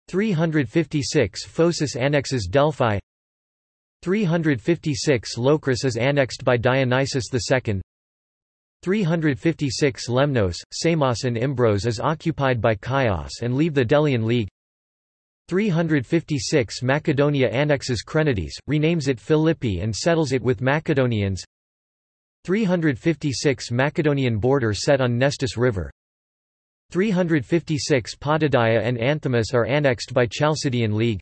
356 Phocis annexes Delphi. 356 Locris is annexed by Dionysius II 356 Lemnos, Samos and Imbros is occupied by Chios and leave the Delian League. 356 Macedonia annexes Crenides, renames it Philippi and settles it with Macedonians. 356 Macedonian border set on Nestus River. 356 Potidaea and Anthemus are annexed by Chalcidian League.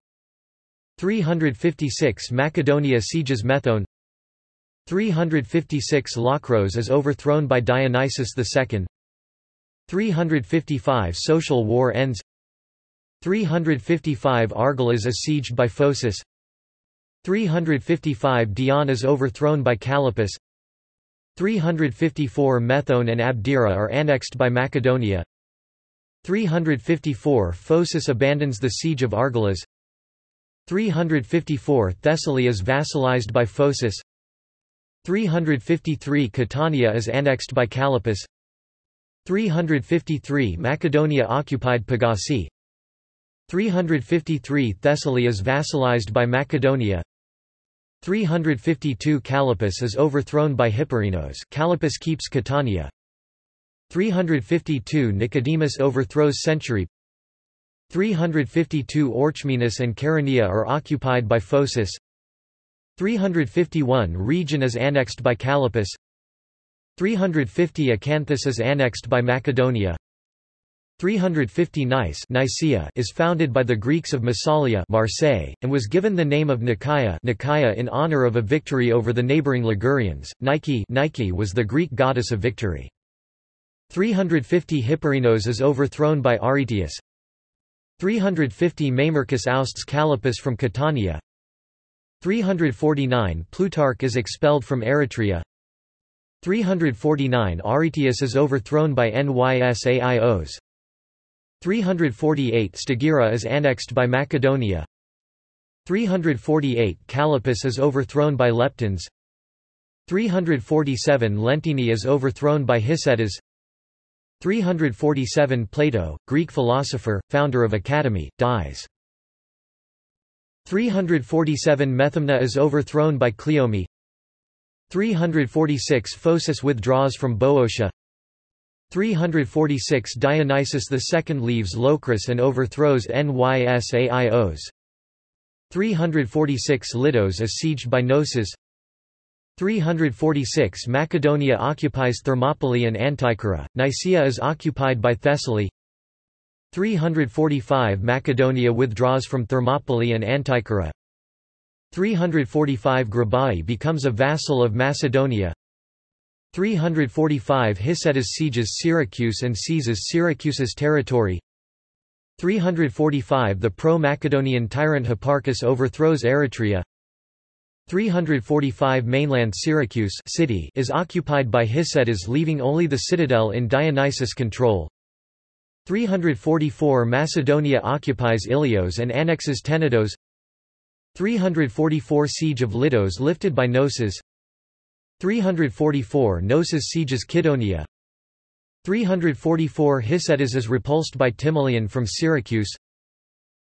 356 Macedonia sieges Methone 356 Locros is overthrown by Dionysius II 355 Social war ends. 355 Argolis is sieged by Phocis. 355 Dion is overthrown by Callippus 354 Methone and Abdera are annexed by Macedonia. 354 Phocis abandons the siege of Argolis 354 Thessaly is vassalized by Phocis 353 Catania is annexed by Callippus. 353 Macedonia occupied Pagasi 353 Thessaly is vassalized by Macedonia. 352 Callippus is overthrown by Hipparinos Callippus keeps Catania. 352 Nicodemus overthrows Century. 352 Orchomenus and Chaeronea are occupied by Phocis 351 Rhegion is annexed by Callippus 350 Acanthus is annexed by Macedonia 350 Nice Nicaea is founded by the Greeks of Massalia Marseille, and was given the name of Nicaea, Nicaea in honor of a victory over the neighboring Ligurians. Nike, Nike was the Greek goddess of victory. 350 Hipparinos is overthrown by Aretius. 350 Mamercus ousts Callippus from Catania. 349 Plutarch is expelled from Eretria. 349 Aretius is overthrown by Nysaios. 348 Stagira is annexed by Macedonia 348 Callippus is overthrown by Leptines 347 Lentini is overthrown by Hycetas 347 Plato, Greek philosopher, founder of Academy, dies 347 Methymna is overthrown by Cleome 346 Phocis withdraws from Boeotia. 346 Dionysius II leaves Locris and overthrows Nysaios 346 Lidos is sieged by Knossos. 346 Macedonia occupies Thermopylae and Antikyra, Nicaea is occupied by Thessaly 345 Macedonia withdraws from Thermopylae and Antikyra. 345 Grabai becomes a vassal of Macedonia. 345 Hycetas sieges Syracuse and seizes Syracuse's territory. 345 The pro-Macedonian tyrant Hipparchus overthrows Eretria. 345 Mainland Syracuse city is occupied by Hycetas leaving only the citadel in Dionysus' control 344 Macedonia occupies Ilios and annexes Tenedos. 344 Siege of Lidos lifted by Knossos 344 Knossos sieges Kydonia 344 Hycetas is repulsed by Timoleon from Syracuse.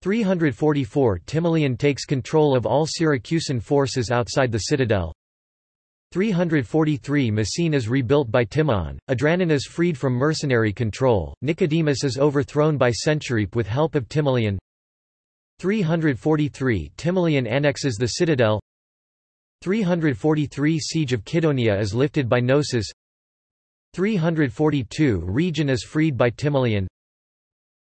344 Timoleon takes control of all Syracusan forces outside the citadel 343 Messene is rebuilt by Timon, Adranon is freed from mercenary control, Nicodemus is overthrown by Centuripe with help of Timoleon. 343 Timoleon annexes the citadel. 343 Siege of Kydonia is lifted by Knossos 342 Rhegion is freed by Timoleon.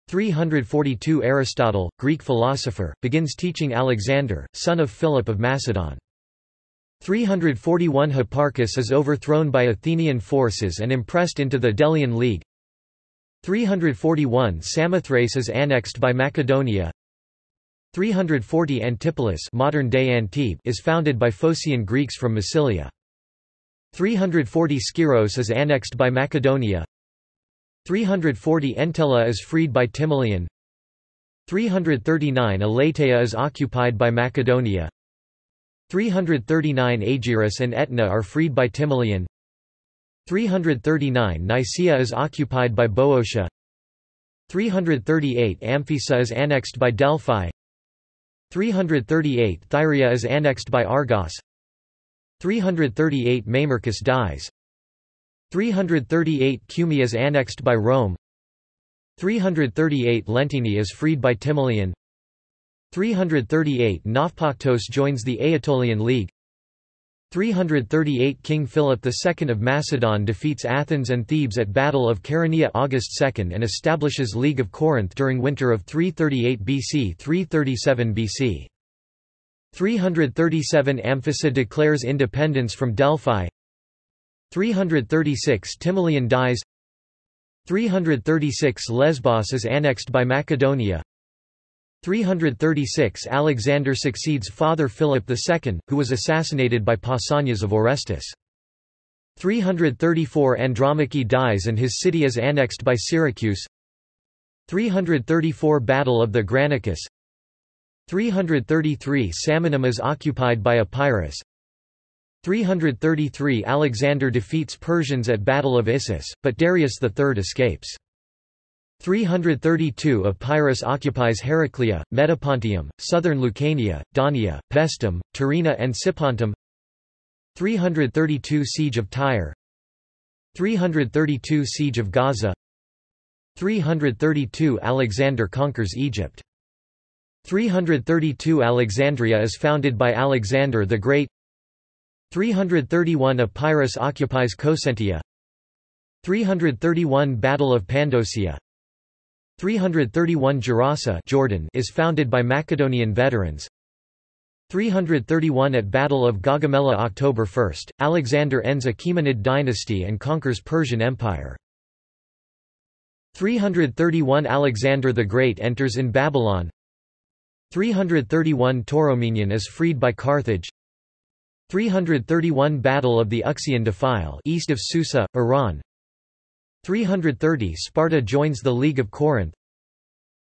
342 Aristotle, Greek philosopher, begins teaching Alexander, son of Philip of Macedon. 341 Hipparchus is overthrown by Athenian forces and impressed into the Delian League. 341 Samothrace is annexed by Macedonia. 340 Antipolis modern-day Antibes is founded by Phocian Greeks from Massilia. 340 Skyros is annexed by Macedonia. 340 Entella is freed by Timoleon 339 Elatea is occupied by Macedonia 339 Aegirus and Etna are freed by Timoleon. 339 Nicaea is occupied by Boeotia. 338 Amphissa is annexed by Delphi. 338 Thyrea is annexed by Argos. 338 Mamercus dies. 338 Cumae is annexed by Rome. 338 Lentini is freed by Timoleon 338 Navpaktos joins the Aetolian League. 338 King Philip II of Macedon defeats Athens and Thebes at Battle of Chaeronea August 2 and establishes League of Corinth during winter of 338 BC 337 BC. 337 Amphissa declares independence from Delphi. 336 Timoleon dies. 336 Lesbos is annexed by Macedonia 336 Alexander succeeds father Philip II, who was assassinated by Pausanias of Orestis. 334 Andromache dies and his city is annexed by Syracuse 334 Battle of the Granicus 333 Saminum is occupied by Epirus 333 Alexander defeats Persians at Battle of Issus, but Darius III escapes. 332 Epirus occupies Heraclea, Metapontium, southern Lucania, Daania, Paestum, Tyrrhena and Sipontum 332 Siege of Tyre. 332 Siege of Gaza. 332 Alexander conquers Egypt. 332 Alexandria is founded by Alexander the Great. 331 Epirus occupies Cosentia. 331 Battle of Pandosia 331 Gerasa Jordan is founded by Macedonian veterans. 331 At Battle of Gaugamela October 1, Alexander ends Achaemenid dynasty and conquers Persian Empire. 331 Alexander the Great enters in Babylon 331 Tauromenion is freed by Carthage 331 Battle of the Uxian Defile east of Susa, Iran 330 Sparta joins the League of Corinth.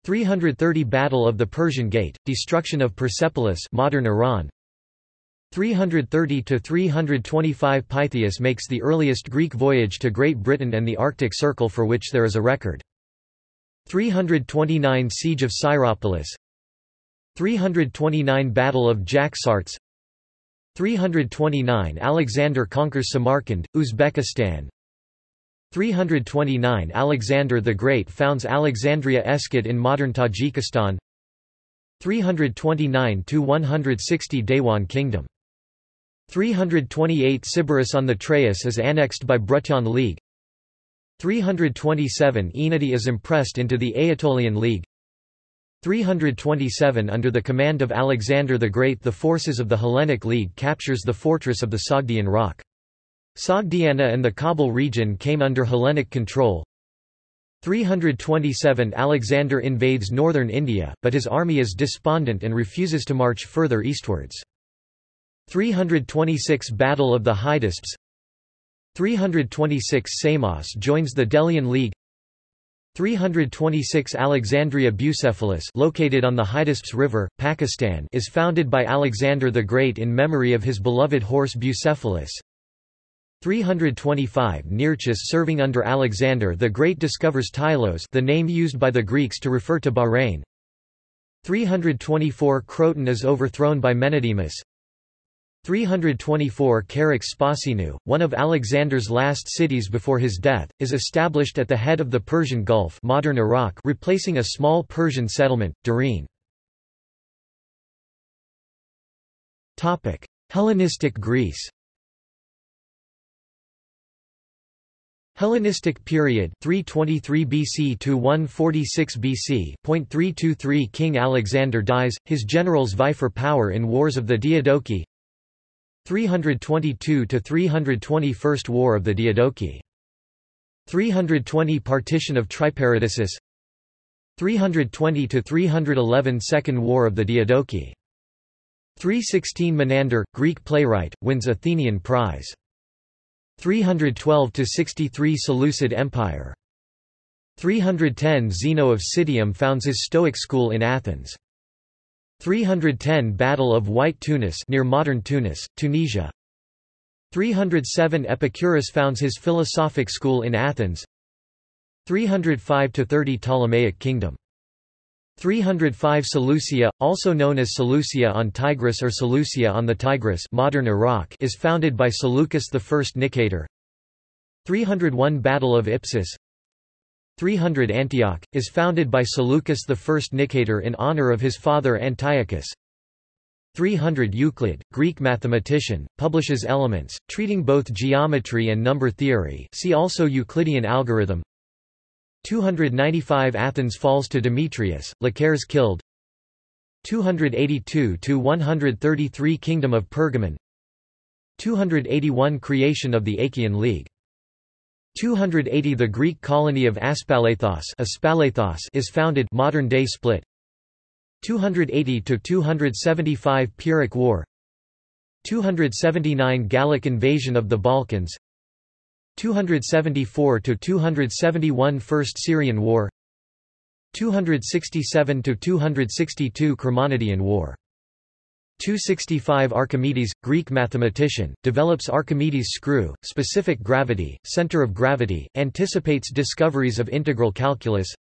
330 Battle of the Persian Gate, destruction of Persepolis modern Iran. 330 to 325 Pytheas makes the earliest Greek voyage to Great Britain and the Arctic Circle for which there is a record. 329 Siege of Cyropolis. 329 Battle of Jaxartes 329 Alexander conquers Samarkand, Uzbekistan 329 Alexander the Great founds Alexandria Eschate in modern Tajikistan. 329–160 Dayuan Kingdom. 328 Sybaris on the Traeus is annexed by Bruttian League. 327 Enety is impressed into the Aetolian League. 327 Under the command of Alexander the Great the forces of the Hellenic League captures the fortress of the Sogdian Rock. Sogdiana and the Kabul region came under Hellenic control. 327 Alexander invades northern India, but his army is despondent and refuses to march further eastwards. 326 Battle of the Hydaspes 326 Samos joins the Delian League 326 Alexandria Bucephalus located on the Hydaspes River, Pakistan is founded by Alexander the Great in memory of his beloved horse Bucephalus. 325 Nearchus serving under Alexander the Great discovers Tylos the name used by the Greeks to refer to Bahrain. 324 Croton is overthrown by Menedemus. 324 Charax Spasinu, one of Alexander's last cities before his death, is established at the head of the Persian Gulf modern Iraq replacing a small Persian settlement, Durine. Hellenistic Greece Hellenistic period 323 BC to 146 BC. 323 King Alexander dies, his generals vie for power in wars of the Diadochi 322 to 320 First War of the Diadochi. 320 Partition of Triparadisus 320 to 311 Second War of the Diadochi. 316 Menander, Greek playwright, wins Athenian prize. 312 to 63 Seleucid Empire. 310 Zeno of Citium founds his Stoic school in Athens. 310 Battle of White Tunis near modern Tunis, Tunisia 307 Epicurus founds his philosophic school in Athens 305 to 30 Ptolemaic Kingdom 305 Seleucia, also known as Seleucia on Tigris or Seleucia on the Tigris modern Iraq is founded by Seleucus I Nicator. 301 Battle of Ipsus 300 Antioch, is founded by Seleucus I Nicator in honor of his father Antiochus. 300 Euclid, Greek mathematician, publishes Elements, treating both geometry and number theory. See also Euclidean algorithm 295 Athens falls to Demetrius, Lachares killed. 282–133 Kingdom of Pergamon. 281 Creation of the Achaean League. 280 The Greek colony of Aspalathos is founded modern-day split. 280 to 275 Pyrrhic War. 279 Gallic invasion of the Balkans 274 to 271 First Syrian War 267 to 262 Chremonidean War. 265 Archimedes, Greek mathematician, develops Archimedes' screw, specific gravity, center of gravity, anticipates discoveries of integral calculus.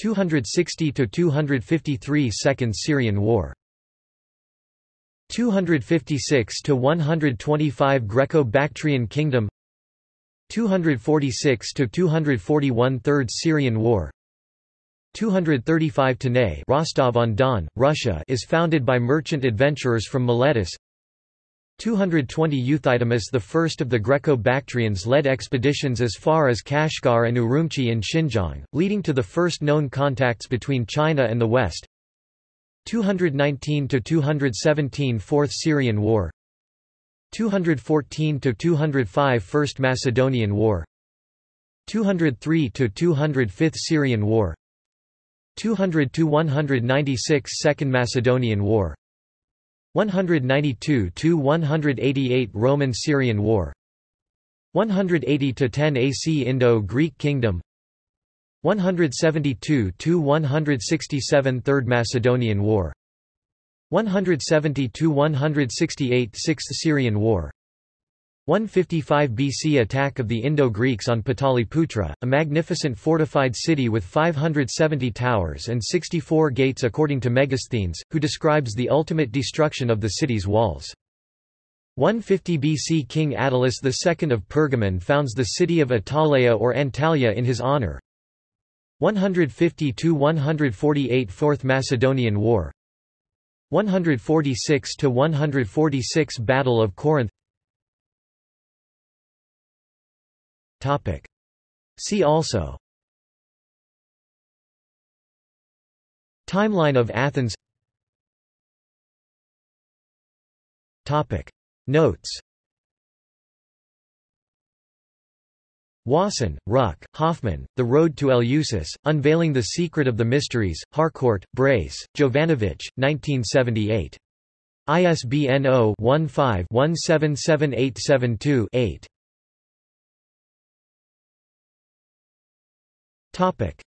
260–253 Second Syrian War. 256–125 Greco-Bactrian Kingdom 246–241 Third Syrian War. 235 Tanais Rostov-on-Don, Russia is founded by merchant adventurers from Miletus. 220 Euthydemus the first of the Greco-Bactrians led expeditions as far as Kashgar and Urumqi in Xinjiang, leading to the first known contacts between China and the West. 219–217 Fourth Syrian War 214–205 First Macedonian War 203–205 Syrian War 200–196 Second Macedonian War 192–188 Roman-Syrian War 180–10 AC Indo-Greek Kingdom 172–167 Third Macedonian War 170–168 Sixth Syrian War 155 BC Attack of the Indo-Greeks on Pataliputra, a magnificent fortified city with 570 towers and 64 gates according to Megasthenes, who describes the ultimate destruction of the city's walls. 150 BC King Attalus II of Pergamon founds the city of Attalia or Antalya in his honor. 150–148 Fourth Macedonian War 146–146 Battle of Corinth Topic. See also Timeline of Athens Topic. Notes Wasson, Ruck, Hoffman, The Road to Eleusis, Unveiling the Secret of the Mysteries, Harcourt, Brace, Jovanovich, 1978. ISBN 0-15-177872-8.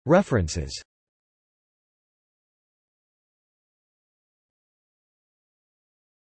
References